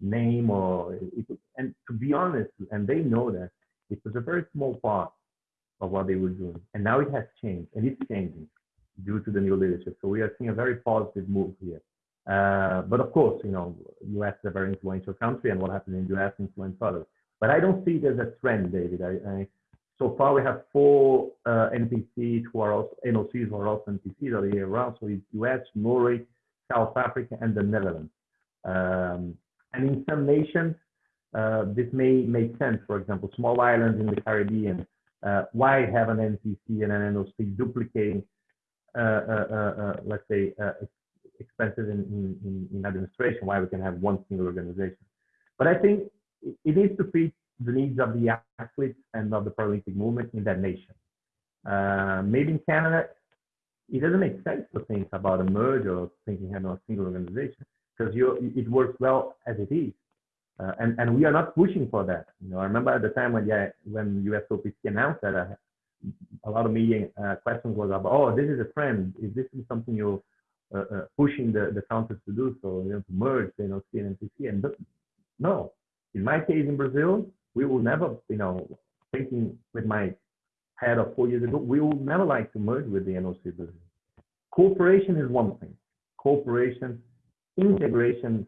name or it, and to be honest, and they know that it was a very small part of what they were doing, and now it has changed, and it's changing due to the new leadership. So we are seeing a very positive move here. Uh, but of course, you know, U.S. is a very influential country, and what happened in U.S. influenced others. But I don't see it as a trend, David. I, I so far, we have four uh, NPCs who are also NOCs who are also NPCs all year round. So it's US, Norway, South Africa, and the Netherlands. Um, and in some nations, uh, this may make sense. For example, small islands in the Caribbean. Uh, why have an NPC and an NOC duplicating, let's say, expenses in, in, in, administration? Why we can have one single organization? But I think it needs to fit the needs of the athletes and of the Paralympic movement in that nation. Uh, maybe in Canada, it doesn't make sense to think about a merge or thinking about a single organization because it works well as it is. Uh, and, and we are not pushing for that. You know, I remember at the time when, yeah, when USOPC announced that, uh, a lot of media uh, questions was about, oh, this is a trend. Is this something you're uh, uh, pushing the, the countries to do? So, you know, to merge, you know, CNNPC. And no, in my case in Brazil, we will never, you know, thinking with my head of four years ago, we will never like to merge with the NOC business. Cooperation is one thing. Cooperation, integration,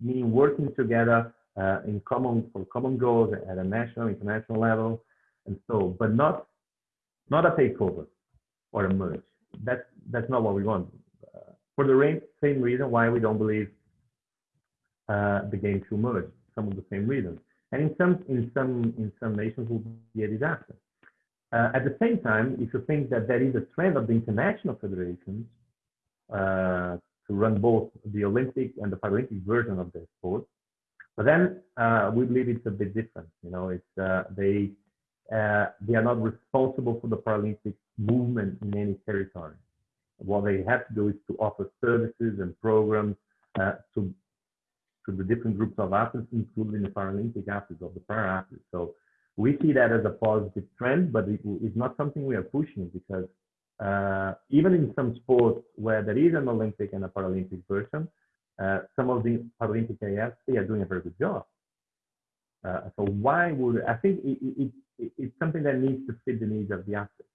meaning working together uh, in common for common goals at a national, international level, and so, but not not a takeover or a merge. That's that's not what we want. Uh, for the same reason why we don't believe uh, the game should merge. Some of the same reasons and in some in some in some nations will be a disaster. Uh, at the same time, if you think that there is a trend of the international federations uh, to run both the Olympic and the Paralympic version of their sport, but then uh, we believe it's a bit different. You know, it's uh, they uh, they are not responsible for the Paralympic movement in any territory. What they have to do is to offer services and programs uh, to to the different groups of athletes, including the Paralympic athletes or the para athletes. So we see that as a positive trend, but it, it's not something we are pushing because uh, even in some sports where there is an Olympic and a Paralympic version, uh, some of the Paralympic AFs, they are doing a very good job. Uh, so why would, I think it, it, it, it's something that needs to fit the needs of the athletes.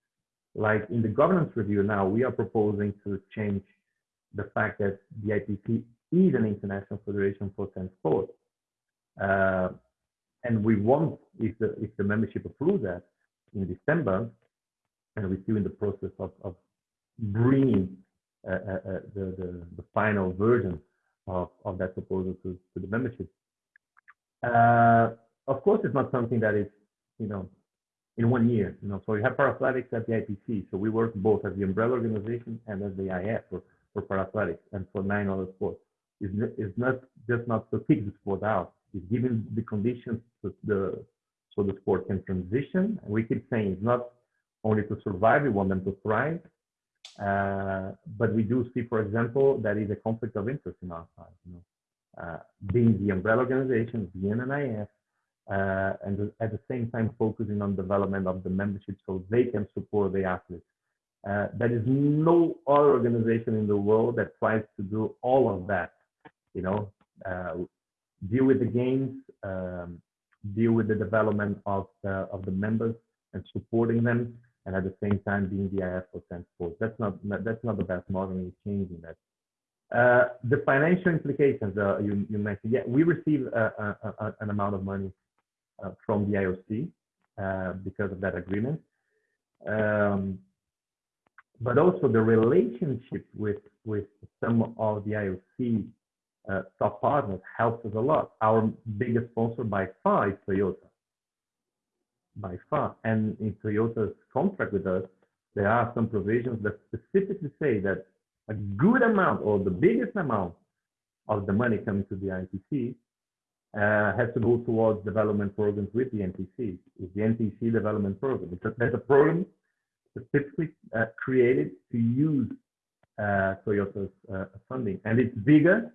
Like in the governance review now, we are proposing to change the fact that the IPC is an international federation for sand sport. Uh, and we want, if the, if the membership approves that in December, and we're still in the process of, of bringing uh, uh, uh, the, the, the, final version of, of that proposal to, to the membership. Uh, of course, it's not something that is, you know, in one year. You know, so you have Parathletics at the IPC. So we work both as the umbrella organization and as the IF for, for Parathletics and for nine other sports It's, is not just not to kick the sport out. It's giving the conditions to the so the sport can transition. And we keep saying it's not only to survive, we want them to thrive. Uh, but we do see, for example, that is a conflict of interest in our side. You know, being the umbrella organization, the uh, and at the same time focusing on development of the membership so they can support the athletes Uh, there is no other organization in the world that tries to do all of that. You know, uh, deal with the games, um, deal with the development of the, of the members and supporting them, and at the same time being the IF for sports. That's not that's not the best model. We're changing that. Uh, the financial implications uh, you, mentioned. Yeah, we receive a, an amount of money uh, from the IOC uh, because of that agreement. Um, but also the relationship with with some of the IOC uh, top partners helps us a lot. Our biggest sponsor by far is Toyota, by far. And in Toyota's contract with us, there are some provisions that specifically say that a good amount or the biggest amount of the money coming to the IPC uh, has to go towards development programs with the NPC. It's the NPC development program. Because there's a program specifically uh, created to use uh, Toyota's uh, funding. And it's bigger,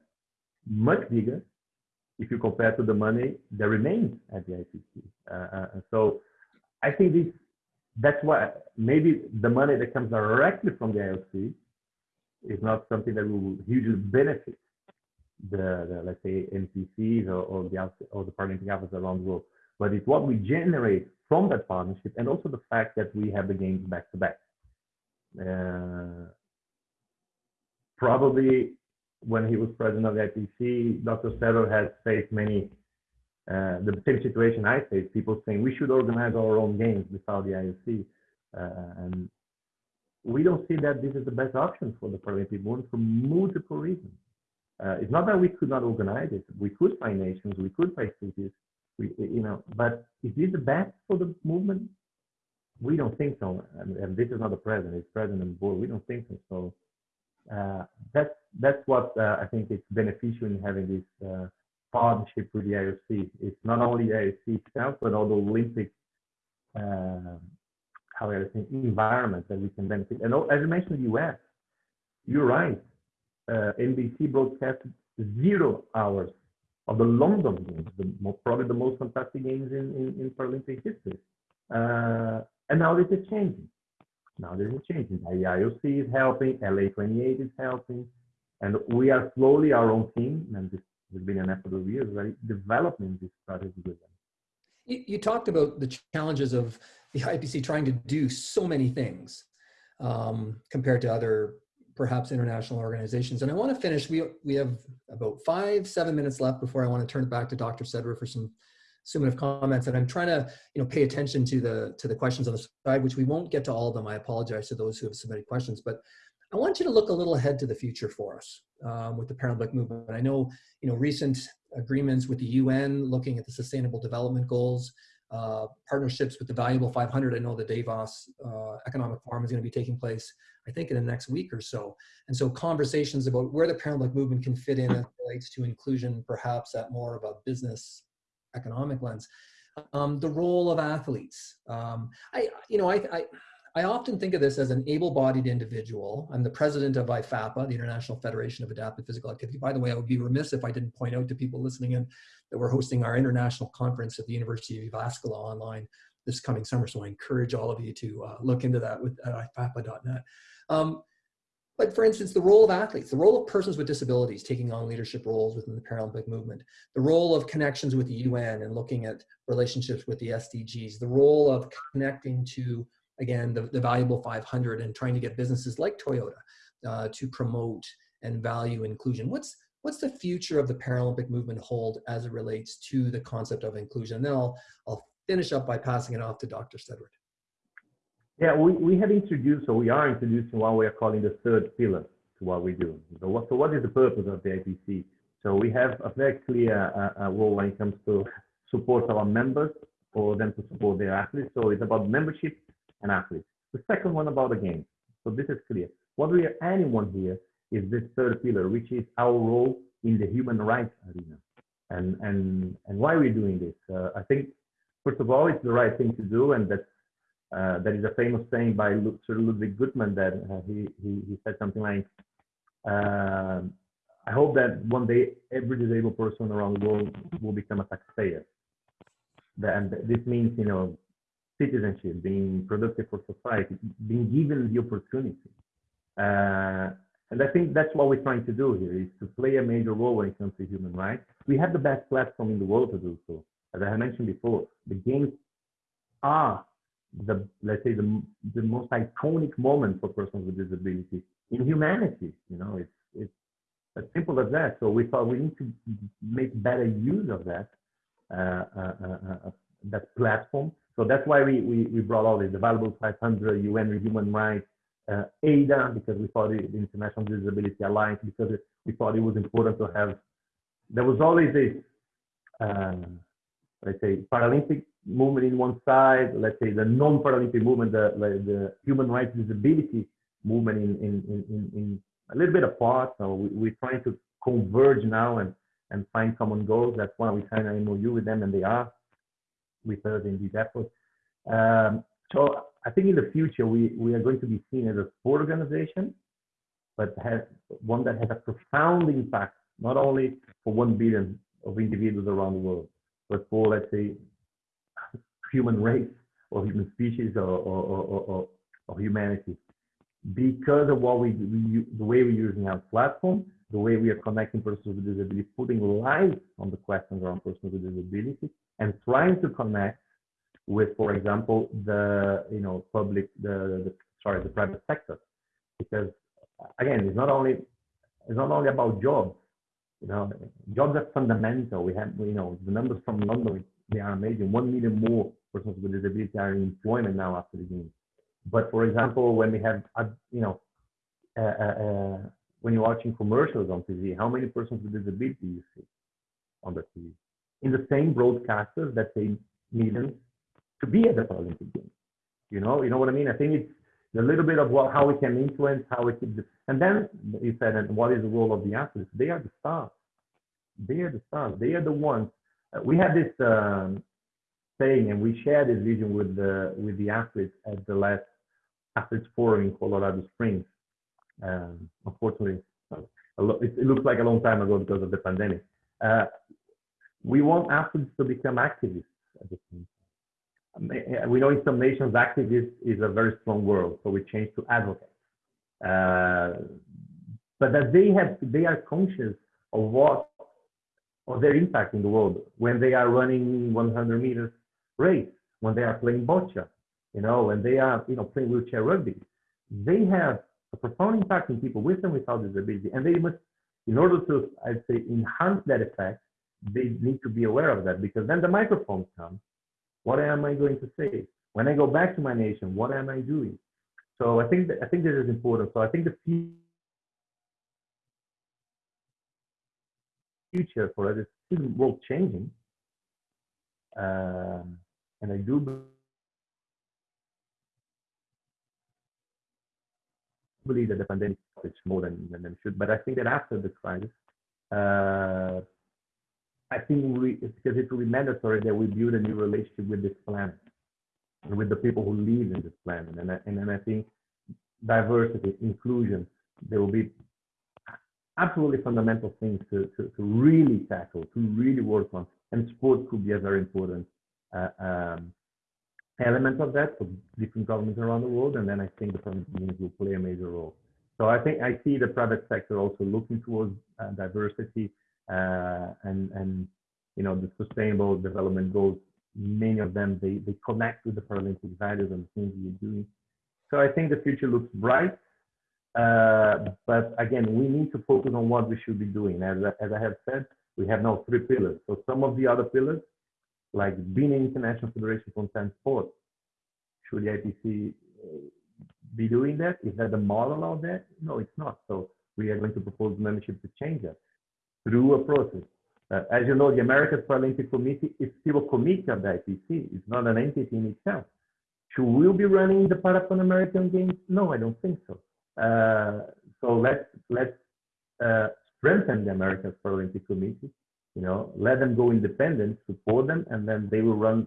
much bigger, if you compare to the money that remains at the IPC. Uh, uh, so I think this, that's why maybe the money that comes directly from the IOC is not something that will hugely benefit the, the let's say NPCs or, or the or the Paralympic athletes around the world. But it's what we generate from that partnership, and also the fact that we have the games back to back. Uh, probably when he was president of the IPC, Dr. Steadward has faced many uh, the same situation I faced. People saying we should organize our own games without the IOC, uh, and we don't see that this is the best option for the Paralympic movement for multiple reasons. Uh, it's not that we could not organize it. We could find nations, we could find cities, we, you know, but is this the best for the movement? We don't think so. And, and this is not the president, it's president and board. We don't think so. So uh, that's that's what uh, I think is beneficial in having this uh, partnership with the IOC. It's not only the IOC itself, but all the Olympic uh, how think environment that we can benefit. And as you mentioned, the US, you're right. Uh, NBC broadcast zero hours of the London Games, the, probably the most fantastic games in, in, in Paralympic history. Uh, and now this is changing. Now this is changing. The IOC is helping, LA28 is helping, and we are slowly our own team, and this has been an effort of years, right, developing this strategy with them. You, you talked about the challenges of the IPC trying to do so many things um, compared to other perhaps international organizations. And I want to finish, we, we have about five, seven minutes left before I want to turn it back to Dr. Steadward for some summative comments. And I'm trying to, you know, pay attention to the, to the questions on the side, which we won't get to all of them. I apologize to those who have submitted questions, but I want you to look a little ahead to the future for us um, with the Paralympic movement. I know, you know, recent agreements with the UN looking at the sustainable development goals, uh, partnerships with the Valuable 500. I know the Davos uh, Economic Forum is going to be taking place, I think, in the next week or so. And so conversations about where the Paralympic movement can fit in as relates to inclusion, perhaps at more of a business economic lens. Um, the role of athletes. Um, I, you know, I, I I often think of this as an able-bodied individual. I'm the president of IFAPA, the International Federation of Adaptive Physical Activity. By the way, I would be remiss if I didn't point out to people listening in that we're hosting our international conference at the University of Jyväskylä online this coming summer. So I encourage all of you to uh, look into that with at ifapa.net. Um, but for instance, the role of athletes, the role of persons with disabilities taking on leadership roles within the Paralympic movement, the role of connections with the UN and looking at relationships with the SDGs, the role of connecting to again, the, the valuable 500 and trying to get businesses like Toyota uh, to promote and value inclusion. What's, what's the future of the Paralympic movement hold as it relates to the concept of inclusion? And then I'll, I'll finish up by passing it off to Dr. Steadward. Yeah, we, we have introduced, or we are introducing what we are calling the third pillar to what we do. So what, so what is the purpose of the IPC? So we have a very clear uh, uh, role when it comes to support our members for them to support their athletes. So it's about membership and athletes. The second one about the game. So this is clear. What we are adding one here is this third pillar, which is our role in the human rights arena. And and and why are we doing this? Uh, I think first of all, it's the right thing to do, and that's uh, that is a famous saying by Sir Ludwig Guttmann that uh, he, he, he said something like, uh, "I hope that one day every disabled person around the world will become a taxpayer." And this means, you know, citizenship, being productive for society, being given the opportunity. Uh, and I think that's what we're trying to do here is to play a major role when it comes to human rights. We have the best platform in the world to do so. As I mentioned before, the games are the let's say the the most iconic moment for persons with disabilities in humanity. You know, it's it's as simple as that. So we thought we need to make better use of that uh, uh, uh, uh that platform. So that's why we, we, we brought all this, the Valuable 500, UN Human Rights, uh, IDA, because we thought it, the International Disability Alliance, because it, we thought it was important to have, there was always this, um, let's say, Paralympic movement in one side, let's say the non-Paralympic movement, the, the human rights disability movement in, in, in, in, a little bit apart. So we, we're trying to converge now and, and find common goals. That's why we signed an MOU with them, and they are with us in these efforts. Um, so I think in the future we, we are going to be seen as a sport organization, but has one that has a profound impact not only for one billion of individuals around the world, but for let's say human race or human species or, or, or, or, or humanity. Because of what we, we the way we're using our platform, the way we are connecting persons with disability, putting light on the questions around persons with disability, and trying to connect with, for example, the you know public, the, the sorry, the private sector, because again, it's not only it's not only about jobs. You know, jobs are fundamental. We have, you know, the numbers from London, they are amazing. One million more persons with disability are in employment now after the game. But for example, when we have, uh, you know, uh, uh, uh, when you're watching commercials on TV, how many persons with disability you see on the TV? In the same broadcasters that pay millions to be at the Paralympic Games. You know, you know what I mean? I think it's a little bit of what, how we can influence, how we can, and then you said, and what is the role of the athletes? They are the stars. They are the stars. They are the ones. Uh, we have this um, saying, and we share this vision with the with the athletes at the last athletes forum in Colorado Springs. Um, unfortunately, it, looks like a long time ago because of the pandemic. Uh, we want athletes to become activists. We know in some nations, activist is a very strong word, so we changed to advocate. Uh, but that they have, they are conscious of what, of their impact in the world when they are running 100 meters race, when they are playing bocce, you know, when they are, you know, playing wheelchair rugby. They have a profound impact on people with and without disability, and they must, in order to, I'd say, enhance that effect, they need to be aware of that because then the microphones come. What am I going to say? When I go back to my nation, what am I doing? So I think that, I think this is important. So I think the future for us is world changing, um, and I do believe that the pandemic is more than, than should. But I think that after the crisis, uh, I think we, because it will be mandatory that we build a new relationship with this planet and with the people who live in this planet. And, I, and then I think diversity, inclusion, there will be absolutely fundamental things to, to, to really tackle, to really work on. And sport could be a very important uh, um, element of that for different governments around the world. And then I think the private community will play a major role. So I think I see the private sector also looking towards uh, diversity and and you know the sustainable development goals. Many of them they they connect with the Paralympic values and things we're doing. So I think the future looks bright. Uh, but again, we need to focus on what we should be doing. As, as I have said, we have now three pillars. So some of the other pillars, like being an international federation for ten sports, should the IPC uh, be doing that? Is that the model of that? No, it's not. So we are going to propose membership to change that through a process. Uh, as you know, the American Paralympic Committee is still a committee of the IPC. It's not an entity in itself. Should we be running the Para Pan American Games? No, I don't think so. Uh, so let's let's uh, strengthen the American Paralympic Committee. You know, let them go independent, support them, and then they will run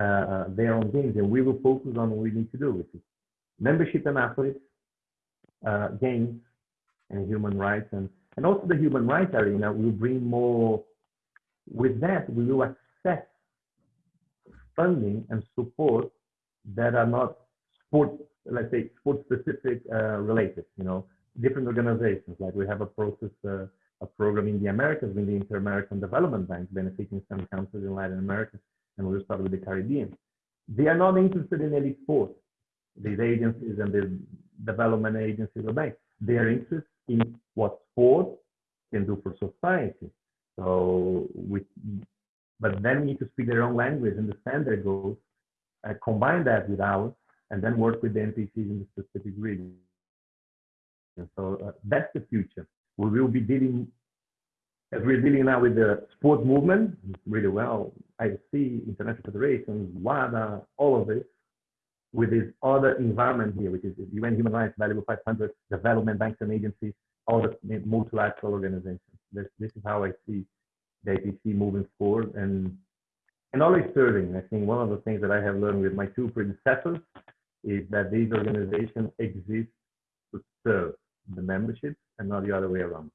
uh, their own games, and we will focus on what we need to do, which is membership and athletes, uh, games, and human rights and and also the human rights arena will bring more, with that, we will assess funding and support that are not sport, let's say, sport specific uh, related. You know, different organizations. Like we have a process, uh, a program in the Americas with the Inter-American Development Bank, benefiting some countries in Latin America, and we'll start with the Caribbean. They are not interested in elite sports. These agencies and the development agencies or banks, they are interested in what sport can do for society. So we, but then we need to speak their own language, understand their goals, uh, combine that with ours, and then work with the NPCs in the specific region. And so uh, that's the future. We will be dealing, as we're dealing now with the sport movement really well, I see International Federations, WADA, all of it, with this other environment here, which is the UN Human Rights Valuable 500, development banks and agencies, all the multilateral organizations. This, this is how I see the IPC moving forward and and always serving. I think one of the things that I have learned with my two predecessors is that these organizations exist to serve the membership and not the other way around.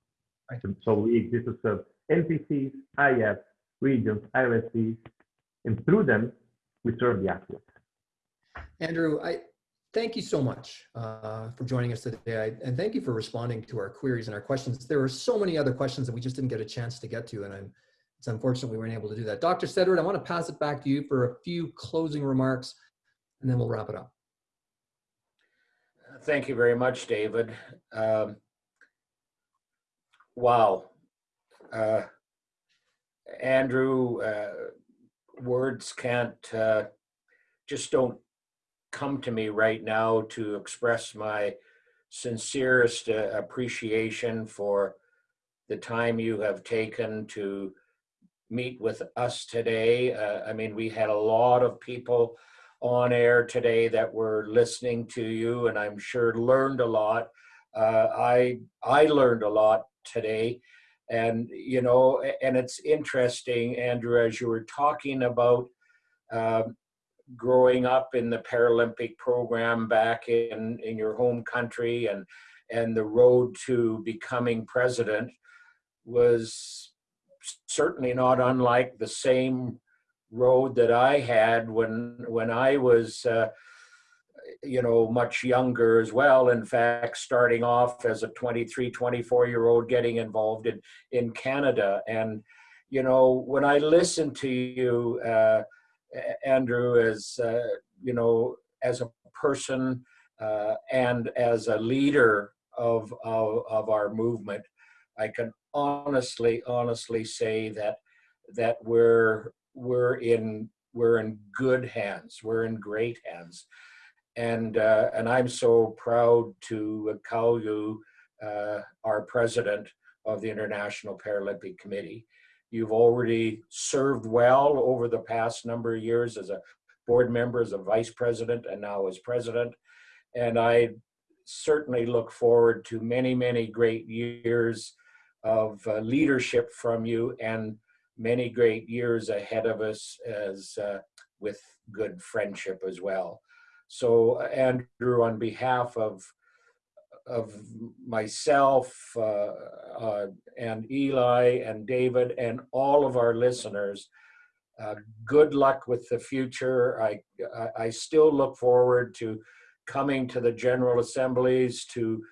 Right. So we exist to serve NPCs, IF, regions, IRSCs, and through them, we serve the athletes. Andrew, I thank you so much uh, for joining us today, I, and thank you for responding to our queries and our questions. There were so many other questions that we just didn't get a chance to get to, and I'm it's unfortunate we weren't able to do that. Dr. Steadward, I want to pass it back to you for a few closing remarks, and then we'll wrap it up. Thank you very much, David. Um, wow. Uh, Andrew, uh, words can't, uh, just don't come to me right now to express my sincerest uh, appreciation for the time you have taken to meet with us today. Uh, I mean, we had a lot of people on air today that were listening to you and I'm sure learned a lot. Uh, I, I learned a lot today and, you know, and it's interesting, Andrew, as you were talking about um, growing up in the Paralympic program back in, in your home country and, and the road to becoming president was certainly not unlike the same road that I had when when I was uh, you know much younger as well. In fact starting off as a 23 24 year old getting involved in in Canada. And you know when I listen to you uh, Andrew as uh, you know as a person uh, and as a leader of, of of our movement I can honestly honestly say that that we're we're in we're in good hands. We're in great hands, and uh, and I'm so proud to call you uh, our president of the International Paralympic Committee. You've already served well over the past number of years as a board member, as a vice president, and now as president. And I certainly look forward to many, many great years of uh, leadership from you and many great years ahead of us as uh, with good friendship as well. So Andrew, on behalf of of myself uh, uh, and Eli and David and all of our listeners, uh, good luck with the future. I, I, I still look forward to coming to the General Assemblies to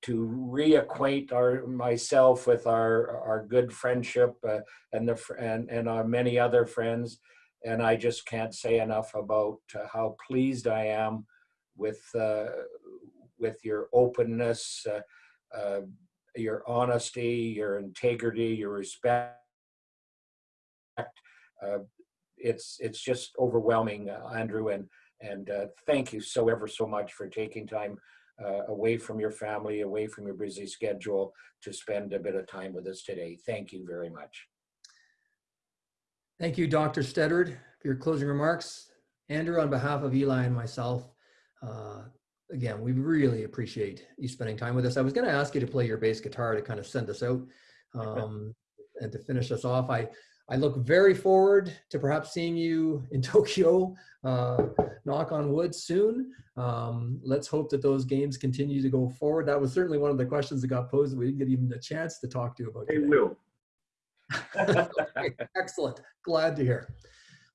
to reacquaint our myself with our our good friendship uh, and the and and our many other friends and I just can't say enough about uh, how pleased I am with uh, with your openness uh, uh, your honesty your integrity your respect uh, it's it's just overwhelming Andrew and and thank you so ever so much for taking time uh, away from your family, away from your busy schedule to spend a bit of time with us today. Thank you very much. Thank you, Dr. Steadward, for your closing remarks. Andrew, on behalf of Eli and myself, uh, again, we really appreciate you spending time with us. I was going to ask you to play your bass guitar to kind of send us out um, and to finish us off. I I look very forward to perhaps seeing you in Tokyo, uh, knock on wood soon. Um, let's hope that those games continue to go forward. That was certainly one of the questions that got posed that we didn't get even a chance to talk to you about. They today. will. Excellent. Glad to hear.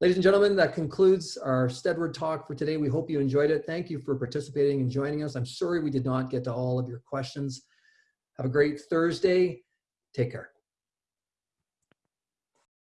Ladies and gentlemen, that concludes our Steadward talk for today. We hope you enjoyed it. Thank you for participating and joining us. I'm sorry we did not get to all of your questions. Have a great Thursday. Take care.